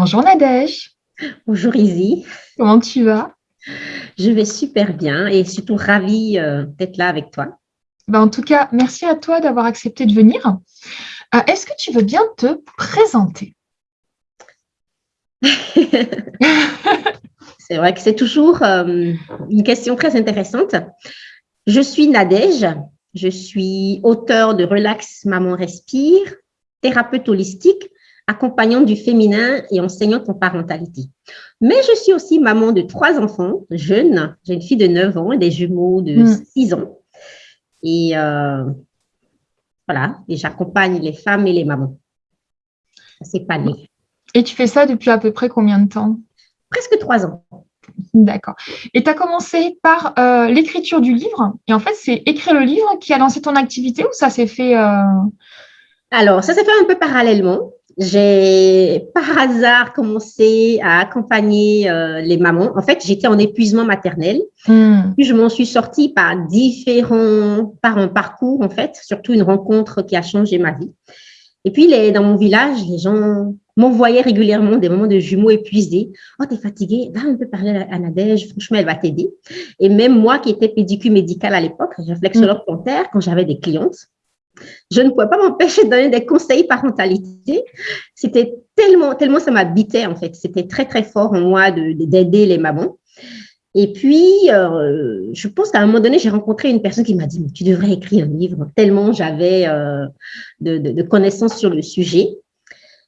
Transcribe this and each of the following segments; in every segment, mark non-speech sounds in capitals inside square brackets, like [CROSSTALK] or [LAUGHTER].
Bonjour Nadège. Bonjour Izzy. Comment tu vas? Je vais super bien et surtout ravie euh, d'être là avec toi. Ben, en tout cas, merci à toi d'avoir accepté de venir. Euh, est-ce que tu veux bien te présenter? [LAUGHS] C'est vrai que c'est toujours euh, une question très intéressante. Je suis Nadège, je suis auteur de Relax Maman Respire, thérapeute holistique, accompagnante du féminin et enseignante en parentalité. Mais je suis aussi maman de trois enfants jeunes. J'ai une fille de 9 ans et des jumeaux de 6 hmm. ans. Et euh, voilà, et j'accompagne les femmes et les mamans. C'est pas né. Et tu fais ça depuis à peu près combien de temps? Presque trois ans. D'accord. Et tu as commencé par euh, l'écriture du livre. Et en fait, c'est écrire le livre qui a lancé ton activité ou ça s'est fait euh, Alors, ça s'est fait un peu parallèlement. J'ai par hasard commencé à accompagner euh, les mamans. En fait, j'étais en épuisement maternel. Hmm. Puis je m'en suis sortie par différents, par un parcours en fait, surtout une rencontre qui a changé ma vie. Et puis les, dans mon village, les gens m'envoyaient régulièrement des moments de jumeaux épuisés. Oh, t'es fatiguée, va un peu parler à Nadège, franchement, elle va t'aider. Et même moi qui étais pédicule médicale à l'époque, réflexologue mm. plantaire, quand j'avais des clientes, je ne pouvais pas m'empêcher de donner des conseils parentalité. C'était tellement, tellement ça m'habitait en fait. C'était très, très fort en moi d'aider les mamans. Et puis, euh, je pense qu'à un moment donné, j'ai rencontré une personne qui m'a dit, tu devrais écrire un livre, tellement j'avais euh, de, connaissances sur le sujet.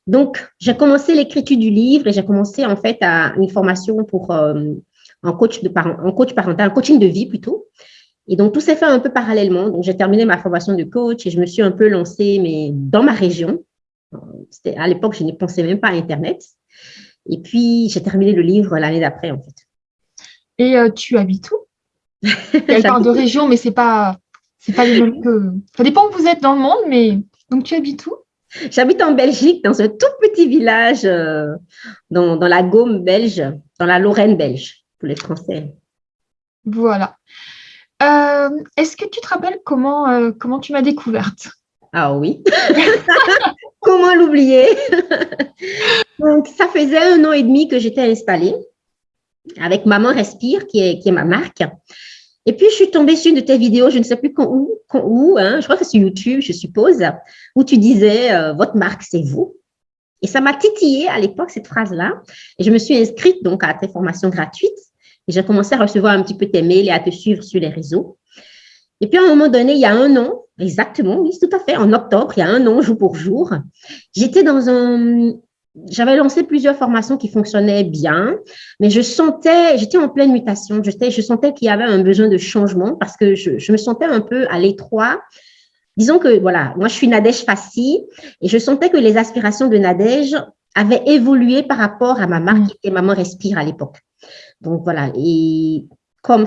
Donc, j'ai commencé l'écriture du livre et j'ai commencé en fait à une formation pour euh, un, coach de un coach parental, un coaching de vie plutôt. Et donc, tout s'est fait un peu parallèlement. Donc, j'ai terminé ma formation de coach et je me suis un peu lancée, mais dans ma région. À l'époque, je ne pensais même pas à Internet. Et puis, j'ai terminé le livre l'année d'après, en fait. Et euh, tu habites où? [LAUGHS] Elle parle de région, mais c'est pas, c'est pas les mêmes que. Ça dépend où vous êtes dans le monde, mais donc tu habites où? J'habite en Belgique, dans un tout petit village euh, dans, dans, la Gaume belge, dans la Lorraine belge, pour les Français. Voilà. Euh, est-ce que tu te rappelles comment, euh, comment tu m'as découverte? Ah oui. [LAUGHS] comment l'oublier? Donc, ça faisait un an et demi que j'étais installée avec Maman Respire, qui est, qui est ma marque. Et puis, je suis tombée sur une de tes vidéos, je ne sais plus quand, où, où hein, je crois que c'est sur YouTube, je suppose, où tu disais euh, Votre marque, c'est vous ». Et ça m'a titillé à l'époque, cette phrase-là. Et je me suis inscrite donc à tes formations gratuites. Et j'ai commencé à recevoir un petit peu tes mails et à te suivre sur les réseaux. Et puis, à un moment donné, il y a un an, exactement, oui, tout à fait, en octobre, il y a un an, jour pour jour, j'étais dans un... J'avais lancé plusieurs formations qui fonctionnaient bien, mais je sentais, j'étais en pleine mutation, je, je sentais qu'il y avait un besoin de changement parce que je, je me sentais un peu à l'étroit Disons que, voilà, moi, je suis Nadège Fassi et je sentais que les aspirations de Nadège avaient évolué par rapport à ma marque mm. et Maman Respire à l'époque. Donc voilà, et comme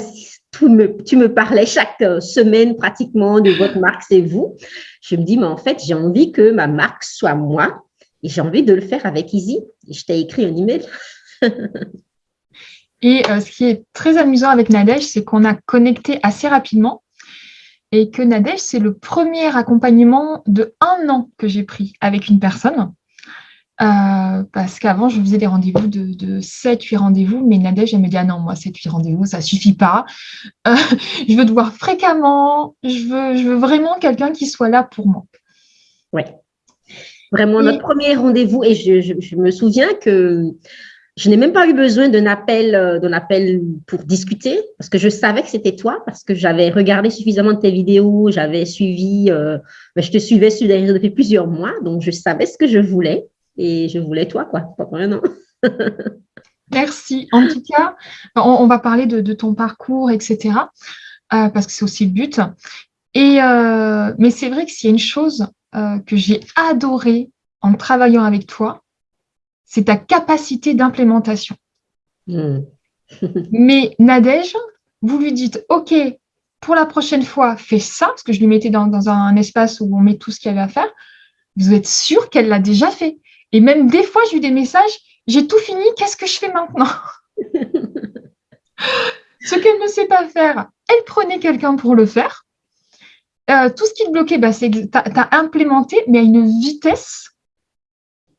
tu me, tu me parlais chaque euh, semaine pratiquement de votre marque, c'est vous, je me dis, mais en fait, j'ai envie que ma marque soit moi et j'ai envie de le faire avec Easy. Et je t'ai écrit un email. [LAUGHS] et euh, ce qui est très amusant avec Nadège, c'est qu'on a connecté assez rapidement et que Nadège, c'est le premier accompagnement de un an que j'ai pris avec une personne. Euh, parce qu'avant, je faisais des rendez-vous de, de 7-8 rendez-vous, mais Nadège, elle me dit Ah non, moi, 7-8 rendez-vous, ça ne suffit pas. Euh, [LAUGHS] je veux te voir fréquemment. Je veux, je veux vraiment quelqu'un qui soit là pour moi. Oui. Vraiment, notre premier rendez-vous, et je, me souviens que je n'ai même pas eu besoin d'un appel, euh, d'un appel pour discuter, parce que je savais que c'était toi, parce que j'avais regardé suffisamment de tes vidéos, j'avais suivi, ben, je te suivais sur les réseaux depuis plusieurs mois, donc je savais ce que je voulais. Et je voulais toi, quoi, pas pour rien, [LAUGHS] Merci. En tout cas, on, va parler de, ton parcours, etc. Euh, parce que c'est aussi le but. Et, euh, mais c'est vrai que s'il y a une chose euh, que j'ai adorée en travaillant avec toi, c'est ta capacité d'implémentation. Hmm. [LAUGHS] mais Nadège, vous lui dites, OK, pour la prochaine fois, fais ça, parce que je lui mettais dans, dans un espace où on met tout ce qu'il y avait à faire. Vous êtes sûr qu'elle l'a déjà fait? Et même des fois, j'ai eu des messages, j'ai tout fini, qu'est-ce que je fais maintenant? [LAUGHS] Ce qu'elle ne sait pas faire, elle prenait quelqu'un pour le faire. Euh, tout ce qui te bloquait, bah, c'est que tu as, implémenté, mais à une vitesse,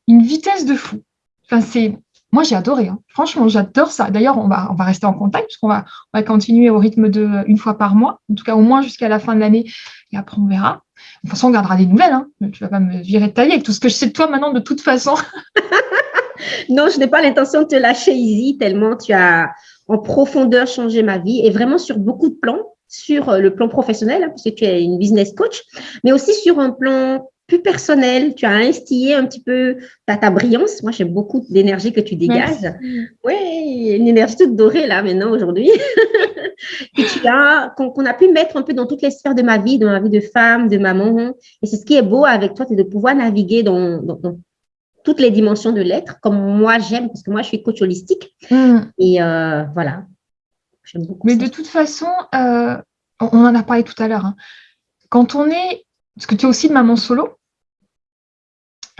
une vitesse de fou. enfin, c'est, moi, j'ai adoré. Hein. Franchement, j'adore ça. D'ailleurs, on va, on va rester en contact puisqu'on va, on va continuer au rythme de une fois par mois, en tout cas au moins jusqu'à la fin de l'année. Et après, on verra. De toute façon, on gardera des nouvelles. Hein. Tu vas pas me virer de taille avec tout ce que je sais de toi maintenant, de toute façon. [LAUGHS] non, je n'ai pas l'intention de te lâcher, Izzy, tellement tu as en profondeur changé ma vie et vraiment sur beaucoup de plans sur euh, le plan professionnel, hein, parce que tu es une business coach, mais aussi sur un plan plus personnel. Tu as instillé un petit peu ta, ta brillance. Moi, j'aime beaucoup l'énergie que tu dégages. Oui, une énergie toute dorée là maintenant aujourd'hui. [LAUGHS] et tu as, qu'on a pu mettre un peu dans toutes les sphères de ma vie, dans ma vie de femme, de maman. Et c'est ce qui est beau avec toi, c'est de pouvoir naviguer dans, toutes les dimensions de l'être, comme moi j'aime, parce que moi je suis coach holistique. Mm. Et euh, voilà. Beaucoup Mais de toute façon, euh, on en a parlé tout à l'heure. Hein. Quand on est parce que tu es aussi de maman solo,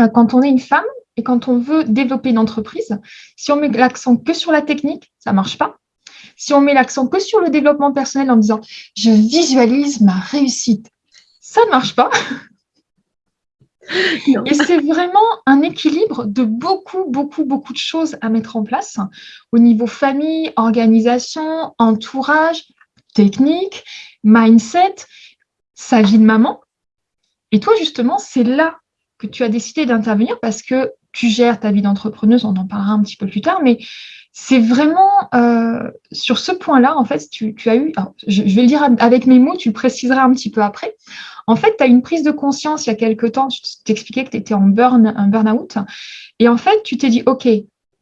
euh, quand on est une femme et quand on veut développer une entreprise, si on met l'accent que sur la technique, ça ne marche pas. Si on met l'accent que sur le développement personnel en disant « je visualise ma réussite », ça ne marche pas. [LAUGHS] Et c'est vraiment un équilibre de beaucoup, beaucoup, beaucoup de choses à mettre en place au niveau famille, organisation, entourage, technique, mindset, sa vie de maman. Et toi, justement, c'est là que tu as décidé d'intervenir parce que tu gères ta vie d'entrepreneuse, on en parlera un petit peu plus tard, mais c'est vraiment euh, sur ce point-là, en fait, tu, as eu, je, vais le dire avec mes mots, tu le préciseras un petit peu après. En fait, tu as une prise de conscience il y a quelque temps, tu t'expliquais que tu étais en burn, un burn-out, et en fait, tu t'es dit, OK,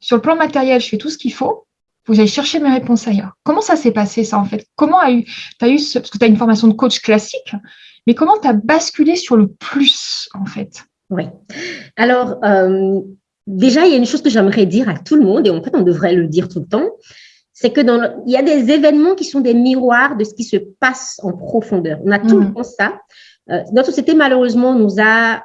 sur le plan matériel, je fais tout ce qu'il faut, vous allez chercher mes réponses ailleurs. Comment ça s'est passé, ça, en fait? Comment as eu, as eu ce, parce que tu as une formation de coach classique, mais comment tu as basculé sur le plus, en fait? Oui. Alors, euh, déjà, il y a une chose que j'aimerais dire à tout le monde, et en fait, on devrait le dire tout le temps, c'est que dans il y a des événements qui sont des miroirs de ce qui se passe en profondeur. On a tout le mhm. temps ça. Euh, notre société, malheureusement, nous a,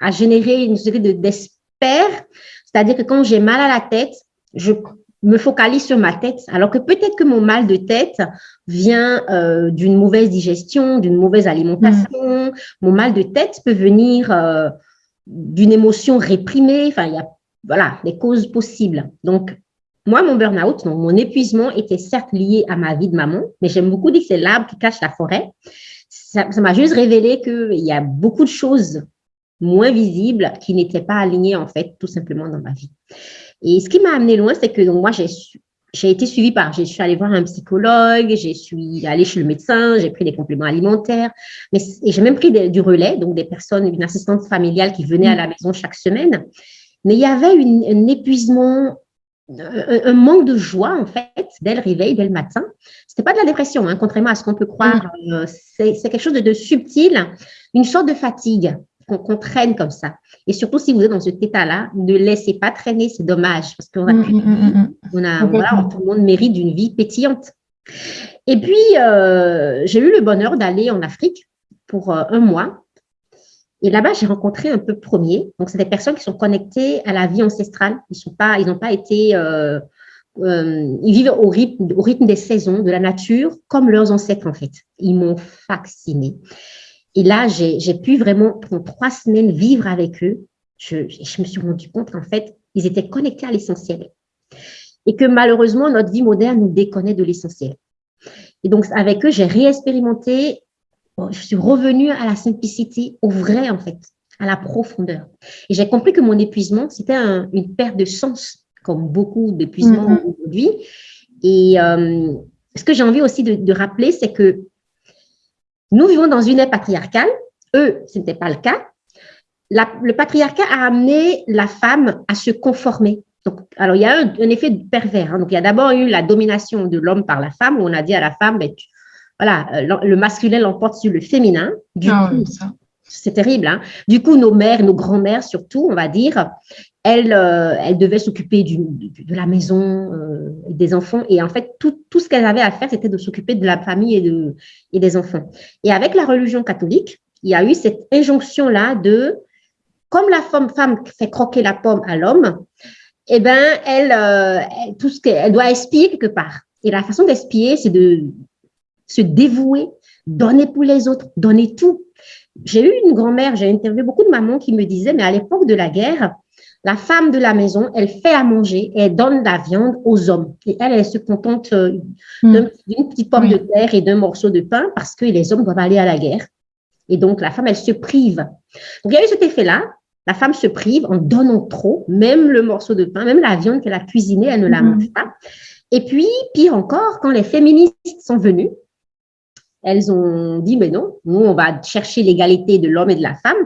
a généré une société d'experts, c'est-à-dire que quand j'ai mal à la tête, je me focalise sur ma tête, alors que peut-être que mon mal de tête vient euh, d'une mauvaise digestion, d'une mauvaise alimentation. Mon mal de tête peut venir euh, d'une émotion réprimée. Enfin, il y a voilà des causes possibles. Donc, moi, mon burn-out, mon épuisement était certes lié à ma vie de maman, mais j'aime beaucoup dire que c'est l'arbre qui cache la forêt. Ça m'a juste révélé qu'il y a beaucoup de choses moins visibles qui n'étaient pas alignées, en fait, tout simplement dans ma vie. Et ce qui m'a amené loin, c'est que moi, j'ai été suivie par, je suis allée voir un psychologue, je suis allée chez le médecin, j'ai pris des compléments alimentaires, mais j'ai même pris du relais, donc des personnes, une assistante familiale qui venait à la maison chaque semaine. Mais il y avait un épuisement, un, manque de joie en fait dès le réveil, dès le matin. C'était pas de la dépression, hein, contrairement à ce qu'on peut croire. Mm. Euh, c'est quelque chose de subtil, une sorte de fatigue qu'on traîne comme ça. Et surtout, si vous êtes dans cet état-là, ne laissez pas traîner, c'est dommage, parce qu'on a, mm, mm, mm, a voilà, tout le monde mérite d'une vie pétillante. Et puis, euh, j'ai eu le bonheur d'aller en Afrique pour euh, un mois. Et là-bas, j'ai rencontré un peu premier. Donc, c'est des personnes qui sont connectées à la vie ancestrale. Ils sont pas, ils n'ont pas été, euh, ils vivent au rythme, au rythme des saisons, de la nature, comme leurs ancêtres en fait. Ils m'ont fasciné. Et là, j'ai pu vraiment, pendant trois semaines, vivre avec eux. Je, je me suis rendu compte qu'en fait, ils étaient connectés à l'essentiel. Et que malheureusement, notre vie moderne nous déconnait de l'essentiel. Et donc, avec eux, j'ai réexpérimenté, je suis revenue à la simplicité, au vrai, en fait, à la profondeur. Et j'ai compris que mon épuisement, c'était une perte de sens, comme beaucoup d'épuisements mm-hmm. aujourd'hui. Et euh, ce que j'ai envie aussi de, de rappeler, c'est que nous vivons dans une ère patriarcale. Eux, ce n'était pas le cas. le patriarcat a amené la femme à se conformer. Donc, alors, il y a un, effet pervers. Hein. Donc, il y a d'abord eu la domination de l'homme par la femme, où on a dit à la femme, ben, voilà, euh, le masculin l'emporte sur le féminin. Du ah coup, c'est terrible. Hein. Du coup, nos mères, nos grands-mères surtout, on va dire, euh, elles devaient s'occuper de, la maison, euh, des enfants. Et en fait, tout, ce qu'elles avaient à faire, c'était de s'occuper de la famille et des enfants. Et avec la religion catholique, il y a eu cette injonction-là de, comme la femme, femme fait croquer la pomme à l'homme, eh ben, elle, euh, tout ce qu'elle doit espier quelque part. Et la façon d'espier, c'est de se dévouer, donner pour les autres, donner tout. J'ai eu une grand-mère, j'ai interviewé beaucoup de mamans qui me disaient, mais à l'époque de la guerre, la femme de la maison, elle fait à manger et elle donne la viande aux hommes. Et elle, elle se contente euh, hmm. d'une petite pomme de terre et d'un morceau de pain parce que les hommes doivent aller à la guerre. Et donc, la femme, elle se prive. Donc, il y a eu cet effet-là. La femme se prive en donnant trop, même le morceau de pain, même la viande qu'elle a cuisinée, elle ne la hmm. mange pas. Et puis, pire encore, quand les féministes sont venues, elles ont dit, mais non, nous, on va chercher l'égalité de l'homme et de la femme,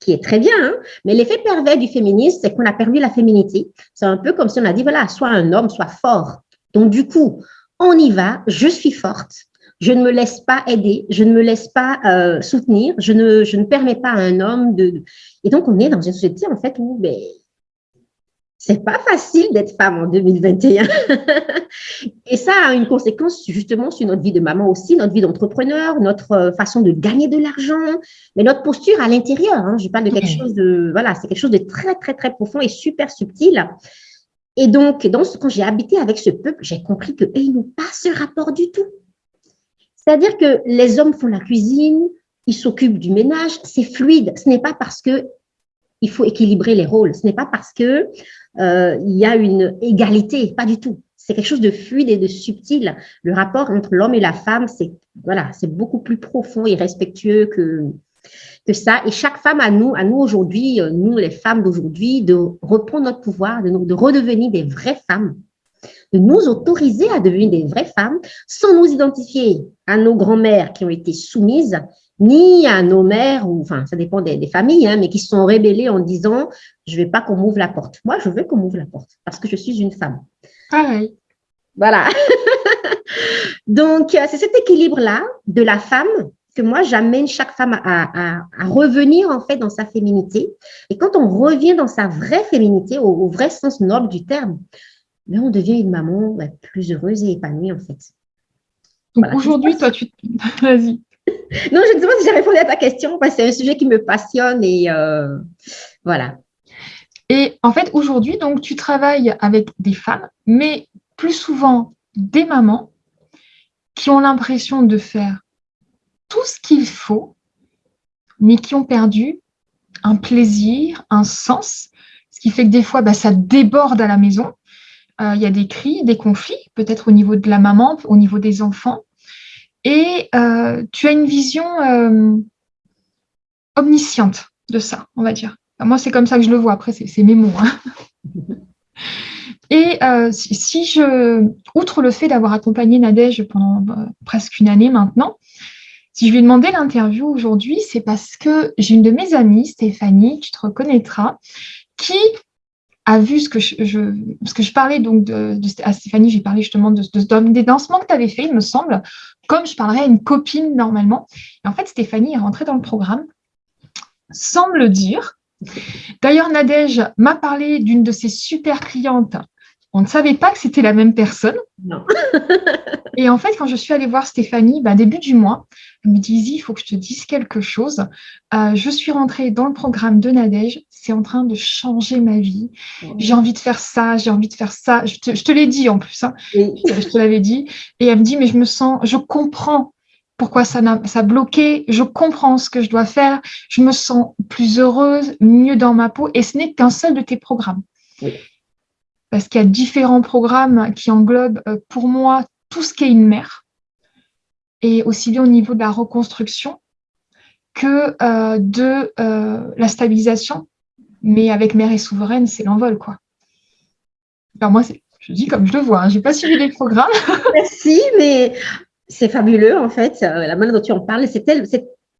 qui est très bien, hein. mais l'effet pervers du féminisme, c'est qu'on a perdu la féminité. C'est un peu comme si on a dit, voilà, soit un homme, soit fort. Donc, du coup, on y va, je suis forte, je ne me laisse pas aider, je ne me laisse pas euh, soutenir, je ne, je ne permets pas à un homme de... Et donc, on est dans une société, en fait, où ben, c'est pas facile d'être femme en 2021. [LAUGHS] et ça a une conséquence justement sur notre vie de maman aussi, notre vie d'entrepreneur, notre euh, façon de gagner de l'argent, mais notre posture à l'intérieur. Hein. Je parle de quelque chose de, voilà, c'est quelque chose de très, très, très profond et super subtil. Et donc, dans quand j'ai habité avec ce peuple, j'ai compris qu'ils n'ont pas ce rapport du tout. C'est-à-dire que les hommes font la cuisine, ils s'occupent du ménage, c'est fluide. Ce n'est pas parce que il faut équilibrer les rôles. Ce n'est pas parce que euh, il y a une égalité, pas du tout. C'est quelque chose de fluide et de subtil. Le rapport entre l'homme et la femme, c'est voilà, c'est beaucoup plus profond et respectueux que que ça. Et chaque femme à nous, à nous aujourd'hui, euh, nous les femmes d'aujourd'hui, de reprendre notre pouvoir, de, de redevenir des vraies femmes, de nous autoriser à devenir des vraies femmes sans nous identifier à nos grand-mères qui ont été soumises ni à nos mères, ou enfin, ça dépend des, familles, hein, mais qui sont rébellées en disant je ne veux pas qu'on m'ouvre la porte. Moi, je veux qu'on m'ouvre la porte parce que je suis une femme. Pareil. Voilà. [LAUGHS] Donc, euh, c'est cet équilibre-là de la femme que moi, j'amène chaque femme à, revenir en fait dans sa féminité. Et quand on revient dans sa vraie féminité, au, vrai sens noble du terme, ben, on devient une maman plus heureuse et épanouie en fait. Donc aujourd'hui, toi, tu... [LAUGHS] Vas-y. Non, je ne sais pas si j'ai répondu à ta question parce que c'est un sujet qui me passionne et euh, voilà. Et en fait, aujourd'hui, donc, tu travailles avec des femmes, mais plus souvent des mamans qui ont l'impression de faire tout ce qu'il faut, mais qui ont perdu un plaisir, un sens, ce qui fait que des fois, bah, ça déborde à la maison. Euh, il y a des cris, des conflits, peut-être au niveau de la maman, au niveau des enfants. Et euh, tu as une vision euh, omnisciente de ça, on va dire. moi, c'est comme ça que je le vois. Après, c'est mes mots. Hein. Et euh, si, je, outre le fait d'avoir accompagné Nadège pendant presque une année maintenant, si je lui ai demandé l'interview aujourd'hui, c'est parce que j'ai une de mes amies, Stéphanie, tu te reconnaîtras, qui a vu ce que je, parce que je parlais donc de, à Stéphanie, j'ai parlé justement de, des lancements que tu avais fait, il me semble, comme je parlerais à une copine normalement. Et en fait, Stéphanie est rentrée dans le programme sans me le dire. D'ailleurs, Nadège m'a parlé d'une de ses super clientes on ne savait pas que c'était la même personne. Non. [LAUGHS] et en fait, quand je suis allée voir Stéphanie, bah, début du mois, elle me dit, il faut que je te dise quelque chose. Euh, je suis rentrée dans le programme de Nadège. C'est en train de changer ma vie. J'ai envie de faire ça, j'ai envie de faire ça. Je te, l'ai dit en plus. Hein. Je te l'avais dit. Et elle me dit, mais je me sens, je comprends pourquoi ça a, ça bloqué, je comprends ce que je dois faire, je me sens plus heureuse, mieux dans ma peau, et ce n'est qu'un seul de tes programmes. Oui parce qu'il y a différents programmes qui englobent euh, pour moi tout ce qu'est une mère, et aussi bien au niveau de la reconstruction que euh, de euh, la stabilisation. Mais avec mère et souveraine, c'est l'envol. quoi. Alors moi, je dis comme je le vois, hein, je n'ai pas suivi les programmes. [LAUGHS] Merci, mais c'est fabuleux en fait, la manière dont tu en parles,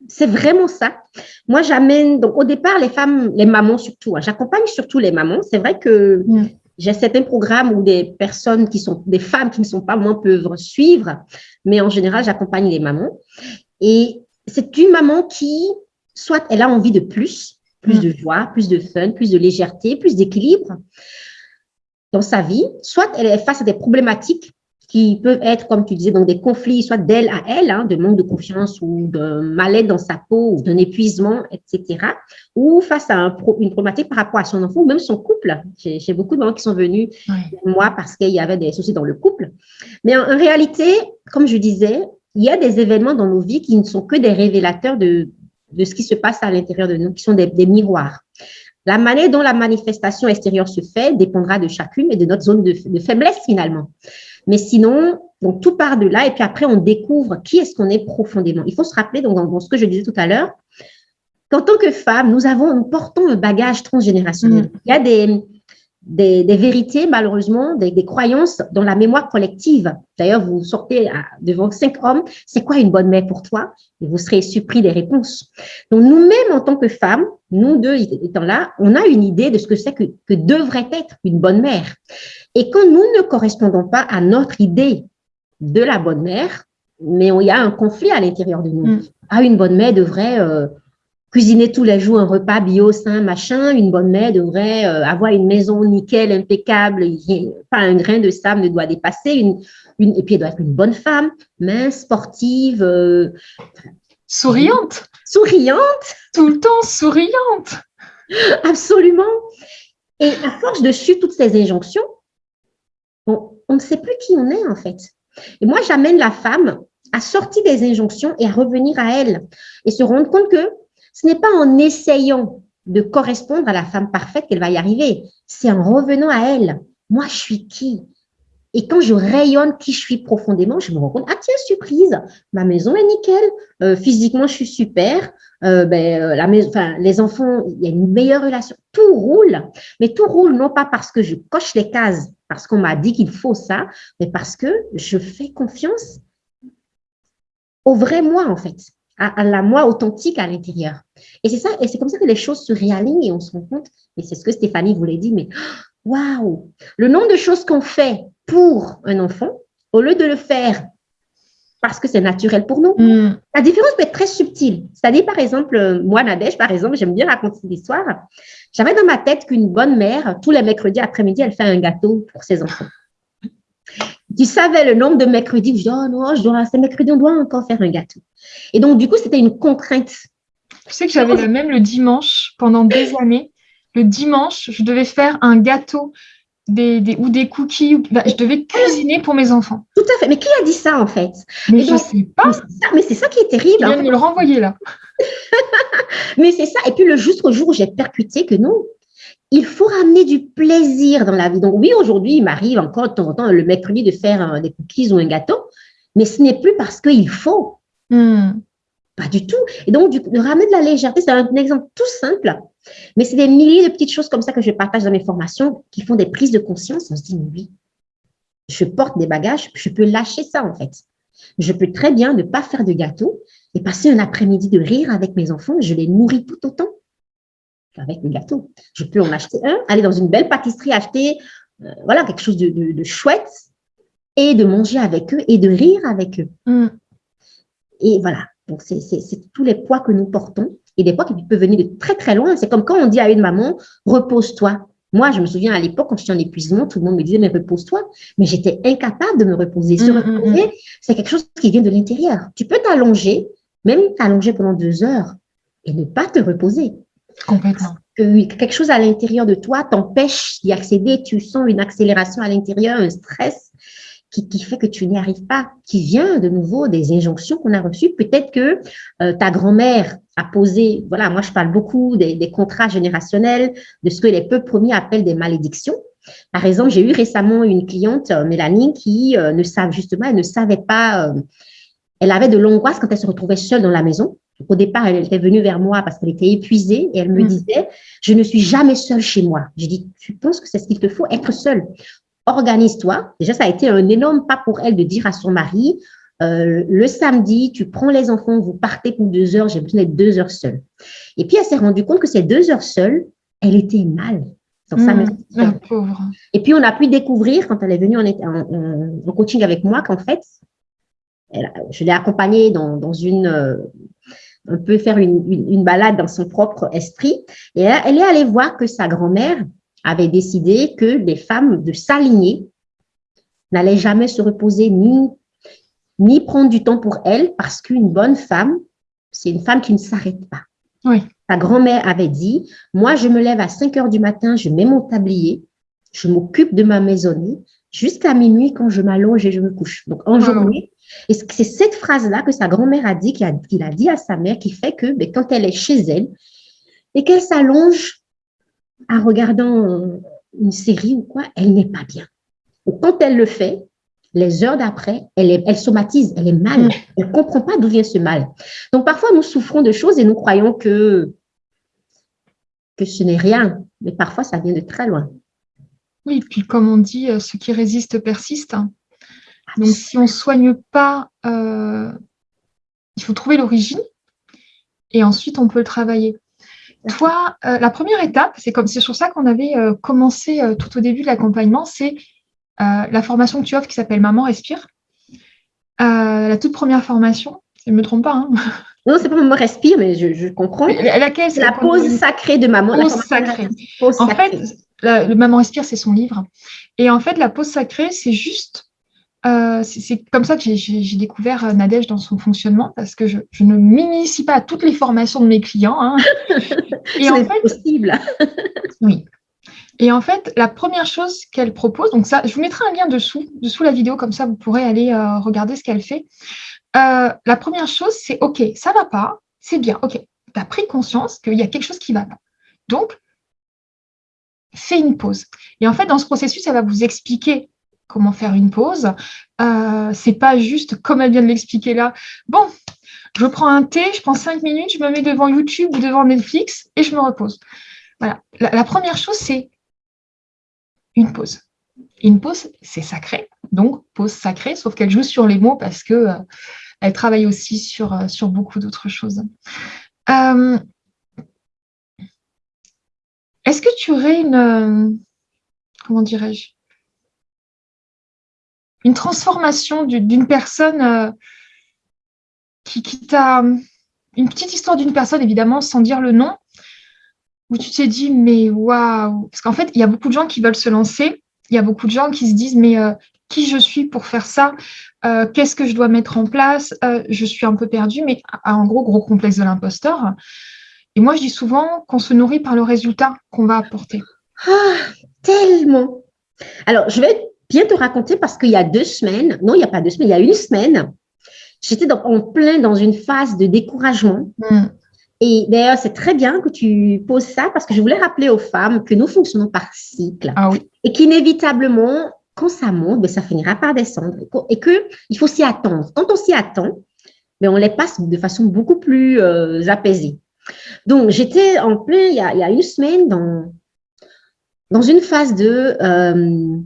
c'est vraiment ça. Moi, j'amène, donc au départ, les femmes, les mamans surtout, hein, j'accompagne surtout les mamans. C'est vrai que mm j'ai certains programmes où des personnes qui sont, des femmes qui ne sont pas moi peuvent suivre, mais en général, j'accompagne les mamans. Et c'est une maman qui, soit elle a envie de plus, plus de joie, plus de fun, plus de légèreté, plus d'équilibre dans sa vie, soit elle est face à des problématiques qui peuvent être, comme tu disais, donc des conflits, soit d'elle à elle, hein, de manque de confiance ou de mal-être dans sa peau ou d'un épuisement, etc. Ou face à un une problématique par rapport à son enfant ou même son couple. J'ai beaucoup de gens qui sont venus moi parce qu'il y avait des soucis dans le couple. Mais en, réalité, comme je disais, il y a des événements dans nos vies qui ne sont que des révélateurs de, de ce qui se passe à l'intérieur de nous, qui sont des, des miroirs. La manière dont la manifestation extérieure se fait dépendra de chacune et de notre zone de, faiblesse finalement. Mais sinon, donc tout part de là et puis après on découvre qui est-ce qu'on est profondément. Il faut se rappeler, donc dans, ce que je disais tout à l'heure, qu'en tant que femme, nous avons, nous portons un bagage transgénérationnel. Mm. Il y a des, des, vérités, malheureusement, des, croyances dans la mémoire collective. D'ailleurs, vous sortez devant cinq hommes, c'est quoi une bonne mère pour toi? Et vous serez surpris des réponses. Donc, nous-mêmes, en tant que femmes, nous deux étant là, on a une idée de ce que c'est que, devrait être une bonne mère. Et quand nous ne correspondons pas à notre idée de la bonne mère, mais il y a un conflit à l'intérieur de nous. Mm. Ah, une bonne mère devrait... Euh, cuisiner tous les jours un repas bio, sain, machin, une bonne mère devrait euh, avoir une maison nickel, impeccable, pas un grain de sable ne doit dépasser, une, une, et puis elle doit être une bonne femme, mince, sportive. Euh, souriante. Souriante. Tout le temps souriante. Absolument. Et à force de suivre toutes ces injonctions, on, ne sait plus qui on est en fait. Et moi, j'amène la femme à sortir des injonctions et à revenir à elle et se rendre compte que ce n'est pas en essayant de correspondre à la femme parfaite qu'elle va y arriver. C'est en revenant à elle. Moi, je suis qui? Et quand je rayonne qui je suis profondément, je me rends compte, ah tiens, surprise, ma maison est nickel, euh, physiquement, je suis super, euh, ben, euh, la maison, les enfants, il y a une meilleure relation. Tout roule, mais tout roule non pas parce que je coche les cases, parce qu'on m'a dit qu'il faut ça, mais parce que je fais confiance au vrai moi, en fait à, la moi authentique à l'intérieur. Et c'est ça, et c'est comme ça que les choses se réalignent et on se rend compte, et c'est ce que Stéphanie voulait dire, mais [GASPS] waouh, le nombre de choses qu'on fait pour un enfant, au lieu de le faire parce que c'est naturel pour nous, mm. la différence peut être très subtile. C'est-à-dire, par exemple, moi, Nadège, par exemple, j'aime bien raconter l'histoire. J'avais dans ma tête qu'une bonne mère, tous les mercredis après-midi, elle fait un gâteau pour ses enfants tu savais le nombre de mercredis, je dis, oh non, je dois, c'est mercredi, on doit encore faire un gâteau. Et donc, du coup, c'était une contrainte. Tu sais que j'avais le même le dimanche pendant des années. Le dimanche, je devais faire un gâteau des, des, ou des cookies. Bah, je devais cuisiner pour mes enfants. Tout à fait. Mais qui a dit ça, en fait? Mais je ne sais pas. Mais c'est ça, qui est terrible. Je viens de me le renvoyer là. [LAUGHS] mais c'est ça. Et puis, le juste jour où j'ai percuté que non, il faut ramener du plaisir dans la vie. Donc oui, aujourd'hui, il m'arrive encore de temps en temps le mercredi de faire des cookies ou un gâteau, mais ce n'est plus parce qu'il faut. Hmm. Pas du tout. Et donc, de ramener de la légèreté, c'est un exemple tout simple, mais c'est des milliers de petites choses comme ça que je partage dans mes formations qui font des prises de conscience. On se dit, oui, je porte des bagages, je peux lâcher ça en fait. Je peux très bien ne pas faire de gâteau et passer un après-midi de rire avec mes enfants, je les nourris tout autant avec le gâteau. Je peux en acheter un, aller dans une belle pâtisserie, acheter euh, voilà, quelque chose de, chouette et de manger avec eux et de rire avec eux. Mm. Et voilà, donc c'est tous les poids que nous portons et des poids qui peuvent venir de très très loin. C'est comme quand on dit à une maman, repose-toi. Moi, je me souviens à l'époque, quand j'étais en épuisement, tout le monde me disait, mais repose-toi. Mais j'étais incapable de me reposer. Se mm, mm, reposer, c'est quelque chose qui vient de l'intérieur. Tu peux t'allonger, même t'allonger pendant deux heures et ne pas te reposer. Complètement. Que quelque chose à l'intérieur de toi t'empêche d'y accéder, tu sens une accélération à l'intérieur, un stress qui, qui, fait que tu n'y arrives pas, qui vient de nouveau des injonctions qu'on a reçues. Peut-être que euh, ta grand-mère a posé, voilà, moi je parle beaucoup des, des, contrats générationnels, de ce que les peuples premiers appellent des malédictions. Par exemple, j'ai eu récemment une cliente, euh, Mélanie, qui euh, ne savait justement, elle ne savait pas, elle avait de l'angoisse quand elle se retrouvait seule dans la maison. Au départ, elle était venue vers moi parce qu'elle était épuisée et elle me mm. disait, je ne suis jamais seule chez moi. J'ai dit, tu penses que c'est ce qu'il te faut, être seule? Organise-toi. Déjà, ça a été un énorme pas pour elle de dire à son mari, euh, le samedi, tu prends les enfants, vous partez pour deux heures, j'ai besoin d'être deux heures seule. Et puis, elle s'est rendue compte que ces deux heures seules, elle était mal. Mm, et puis, on a pu découvrir, quand elle est venue en, en, coaching avec moi, qu'en fait, je l'ai accompagnée dans, dans une, euh, on peut faire une, balade dans son propre esprit. Et elle, est allée voir que sa grand-mère avait décidé que les femmes de s'aligner n'allaient jamais se reposer ni, ni prendre du temps pour elle parce qu'une bonne femme, c'est une femme qui ne s'arrête pas. Oui. Sa grand-mère avait dit, moi, je me lève à 5 heures du matin, je mets mon tablier, je m'occupe de ma maisonnée jusqu'à minuit quand je m'allonge et je me couche. Donc, en journée, et c'est cette phrase-là que sa grand-mère a dit, qu'il a, dit à sa mère, qui fait que ben, quand elle est chez elle et qu'elle s'allonge en regardant une série ou quoi, elle n'est pas bien. quand elle le fait, les heures d'après, elle, elle somatise, elle est mal. Elle ne comprend pas d'où vient ce mal. Donc, parfois, nous souffrons de choses et nous croyons que, que ce n'est rien. Mais parfois, ça vient de très loin. Oui, puis comme on dit, euh, ce qui résiste persiste. Donc, si on ne soigne pas, euh, il faut trouver l'origine et ensuite, on peut le travailler. Toi, euh, la première étape, c'est comme c'est sur ça qu'on avait commencé tout au début de l'accompagnement, c'est la formation que tu offres qui s'appelle Maman Respire. la toute première formation, je ne me trompe pas. Hein. Non, c'est pas Maman Respire, mais je, comprends. laquelle, la pause sacrée de Maman. Pause sacrée. en fait, le Maman Respire, c'est son livre. Et en fait, la pause sacrée, c'est juste. Euh, c'est comme ça que j'ai découvert euh, Nadège dans son fonctionnement parce que je, ne m'initie pas à toutes les formations de mes clients. Hein. [LAUGHS] Et en fait, possible. [LAUGHS] oui. Et en fait, la première chose qu'elle propose, donc ça, je vous mettrai un lien dessous, dessous la vidéo, comme ça vous pourrez aller euh, regarder ce qu'elle fait. la première chose, c'est OK, ça va pas, c'est bien, OK, tu as pris conscience qu'il y a quelque chose qui va pas. Donc, fais une pause. Et en fait, dans ce processus, elle va vous expliquer comment faire une pause. Euh, c'est pas juste comme elle vient de l'expliquer là. Bon, je prends un thé, je prends cinq minutes, je me mets devant YouTube ou devant Netflix et je me repose. Voilà. La, première chose, c'est une pause. Une pause, c'est sacré. Donc, pause sacrée, sauf qu'elle joue sur les mots parce que euh, elle travaille aussi sur, euh, beaucoup d'autres choses. Euh, est-ce que tu aurais une, comment dirais-je, une transformation d'une personne euh, qui, t'a, une petite histoire d'une personne, évidemment, sans dire le nom, où tu t'es dit, mais waouh, parce qu'en fait, il y a beaucoup de gens qui veulent se lancer, il y a beaucoup de gens qui se disent, mais euh, qui je suis pour faire ça? Qu'est-ce que je dois mettre en place? Je suis un peu perdue, mais en gros, gros complexe de l'imposteur. Et moi, je dis souvent qu'on se nourrit par le résultat qu'on va apporter. Ah, tellement. Alors, je vais bien te raconter parce qu'il y a deux semaines, non, il n'y a pas deux semaines, il y a une semaine, j'étais en plein dans une phase de découragement. Hmm. Et d'ailleurs, c'est très bien que tu poses ça parce que je voulais rappeler aux femmes que nous fonctionnons par cycle. Ah oui. Et qu'inévitablement, quand ça monte, ben, ça finira par descendre. Et qu'il faut s'y attendre. Quand on s'y attend, ben, on les passe de façon beaucoup plus euh, apaisée. Donc, j'étais en plein, il y, a, une semaine, dans, dans une phase de euh,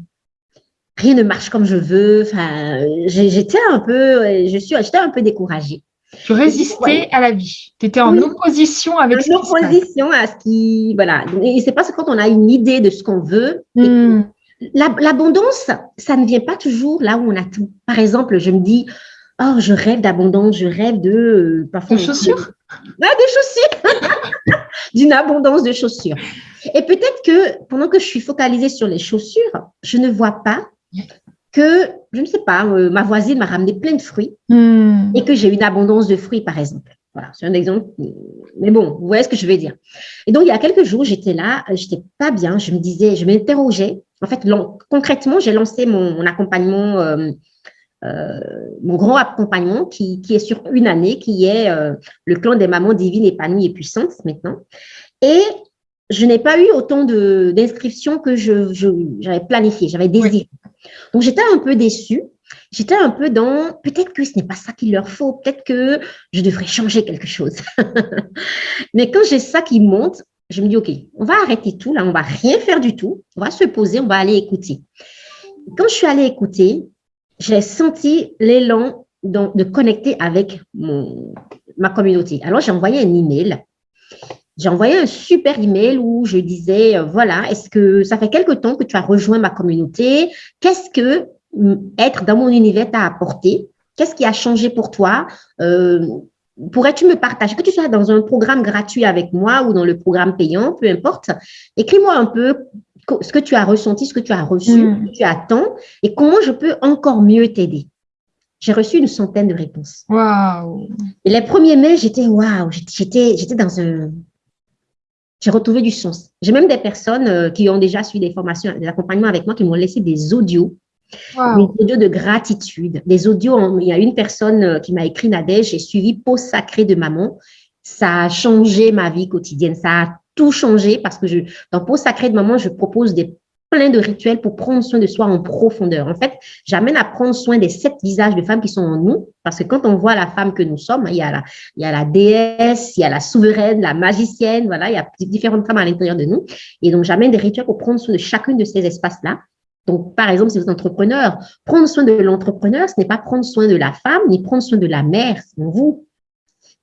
rien ne marche comme je veux. Enfin, j'étais un peu, je suis, j'étais un peu découragée. Tu résistais à la vie. Tu étais en opposition avec en opposition à ce qui, voilà. Et c'est parce que quand on a une idée de ce qu'on veut, hmm. l'abondance, ça ne vient pas toujours là où on a tout. Par exemple, je me dis, oh, je rêve d'abondance, je rêve de... Euh, parfois, des chaussures? Des [LAUGHS] chaussures D'une abondance de chaussures. Et peut-être que pendant que je suis focalisée sur les chaussures, je ne vois pas que, je ne sais pas, euh, ma voisine m'a ramené plein de fruits hmm. et que j'ai une abondance de fruits, par exemple. Voilà, c'est un exemple. Mais bon, vous voyez ce que je veux dire. Et donc, il y a quelques jours, j'étais là, je n'étais pas bien, je me disais, je m'interrogeais. En fait, concrètement, j'ai lancé mon, accompagnement euh, euh, mon grand accompagnement qui, est sur une année, qui est le clan des mamans divines épanouies et puissantes maintenant. Et je n'ai pas eu autant d'inscriptions que j'avais je, planifié, j'avais désiré. Donc, j'étais un peu déçue. J'étais un peu dans, peut-être que ce n'est pas ça qu'il leur faut, peut-être que je devrais changer quelque chose. [LAUGHS] Mais quand j'ai ça qui monte, je me dis, OK, on va arrêter tout, là, on va rien faire du tout, on va se poser, on va aller écouter. Quand je suis allée écouter, j'ai senti l'élan de connecter avec mon, ma communauté. Alors, j'ai envoyé un email. J'ai envoyé un super email où je disais, euh, voilà, est-ce que ça fait quelque temps que tu as rejoint ma communauté? Qu'est-ce que mm, être dans mon univers t'a apporté? Qu'est-ce qui a changé pour toi? Euh, pourrais-tu me partager, que tu sois dans un programme gratuit avec moi ou dans le programme payant, peu importe, écris-moi un peu ce que tu as ressenti, ce que tu as reçu, hmm. ce que tu attends et comment je peux encore mieux t'aider? J'ai reçu une centaine de réponses. Waouh! Et les premiers mails, j'étais waouh, j'étais dans un. J'ai retrouvé du sens. J'ai même des personnes euh, qui ont déjà suivi des formations, des accompagnements avec moi qui m'ont laissé des audios, des audios de gratitude, des audios. il y a une personne euh, qui m'a écrit Nadège, j'ai suivi Peau sacrée de maman. Ça a changé ma vie quotidienne. Ça a tout changé parce que je, dans Peau Sacrée de Maman, je propose des plein de rituels pour prendre soin de soi en profondeur. En fait, j'amène à prendre soin des sept visages de femmes qui sont en nous, parce que quand on voit la femme que nous sommes, il y a la, il y a la déesse, il y a la souveraine, la magicienne, voilà, il y a différentes femmes à l'intérieur de nous. Et donc, j'amène des rituels pour prendre soin de chacune de ces espaces-là. Donc, par exemple, si vous êtes entrepreneur, prendre soin de l'entrepreneur, ce n'est pas prendre soin de la femme, ni prendre soin de la mère, c'est vous.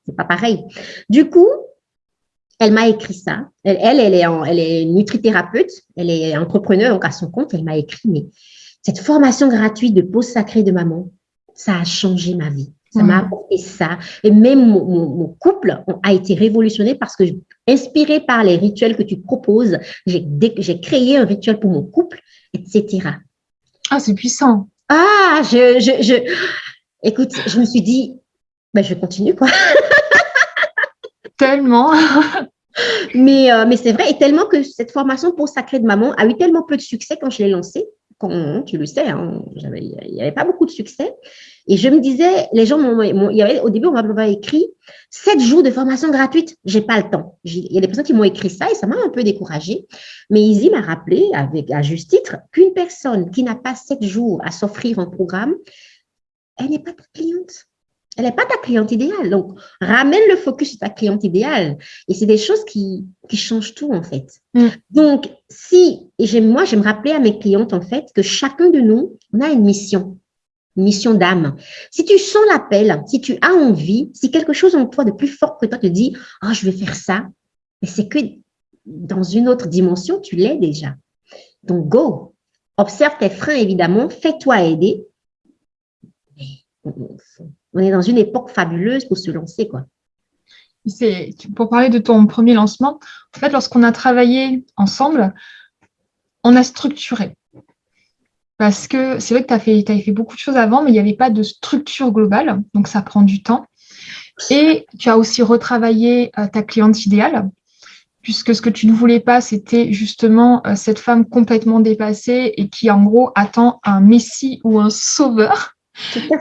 C'est pas pareil. Du coup, elle m'a écrit ça. Elle, elle, est, elle est nutrithérapeute, elle est entrepreneur, donc à son compte, elle m'a écrit, mais cette formation gratuite de pause sacrée de maman, ça a changé ma vie. Ça m'a apporté ça. Et même mon, couple a été révolutionné parce que, inspiré par les rituels que tu proposes, j'ai créé un rituel pour mon couple, etc. Ah, c'est puissant. Ah, je, je, je, écoute, je me suis dit, ben, je continue, quoi. [LAUGHS] Tellement. [LAUGHS] mais euh, mais c'est vrai, et tellement que cette formation pour Sacré de Maman a eu tellement peu de succès quand je l'ai lancée. Quand, tu le sais, hein, il n'y avait pas beaucoup de succès. Et je me disais, les gens m'ont, au début, on m'avait écrit sept jours de formation gratuite. J'ai pas le temps. Il y a des personnes qui m'ont écrit ça et ça m'a un peu découragée. Mais Izzy m'a rappelé, avec à juste titre, qu'une personne qui n'a pas sept jours à s'offrir un programme, elle n'est pas ta cliente elle n'est pas ta cliente idéale. Donc, ramène le focus sur ta cliente idéale. Et c'est des choses qui, qui changent tout, en fait. Mm. Donc, si, et moi, j'aime rappeler à mes clientes, en fait, que chacun de nous, on a une mission, une mission d'âme. Si tu sens l'appel, si tu as envie, si quelque chose en toi de plus fort que toi te dit, oh, je vais faire ça, mais c'est que dans une autre dimension, tu l'es déjà. Donc, go. Observe tes freins, évidemment. Fais-toi aider. On est dans une époque fabuleuse pour se lancer, quoi. Pour parler de ton premier lancement, en fait, lorsqu'on a travaillé ensemble, on a structuré. Parce que c'est vrai que tu as fait, beaucoup de choses avant, mais il n'y avait pas de structure globale, donc ça prend du temps. Et tu as aussi retravaillé euh, ta cliente idéale, puisque ce que tu ne voulais pas, c'était justement euh, cette femme complètement dépassée et qui, en gros, attend un messie ou un sauveur.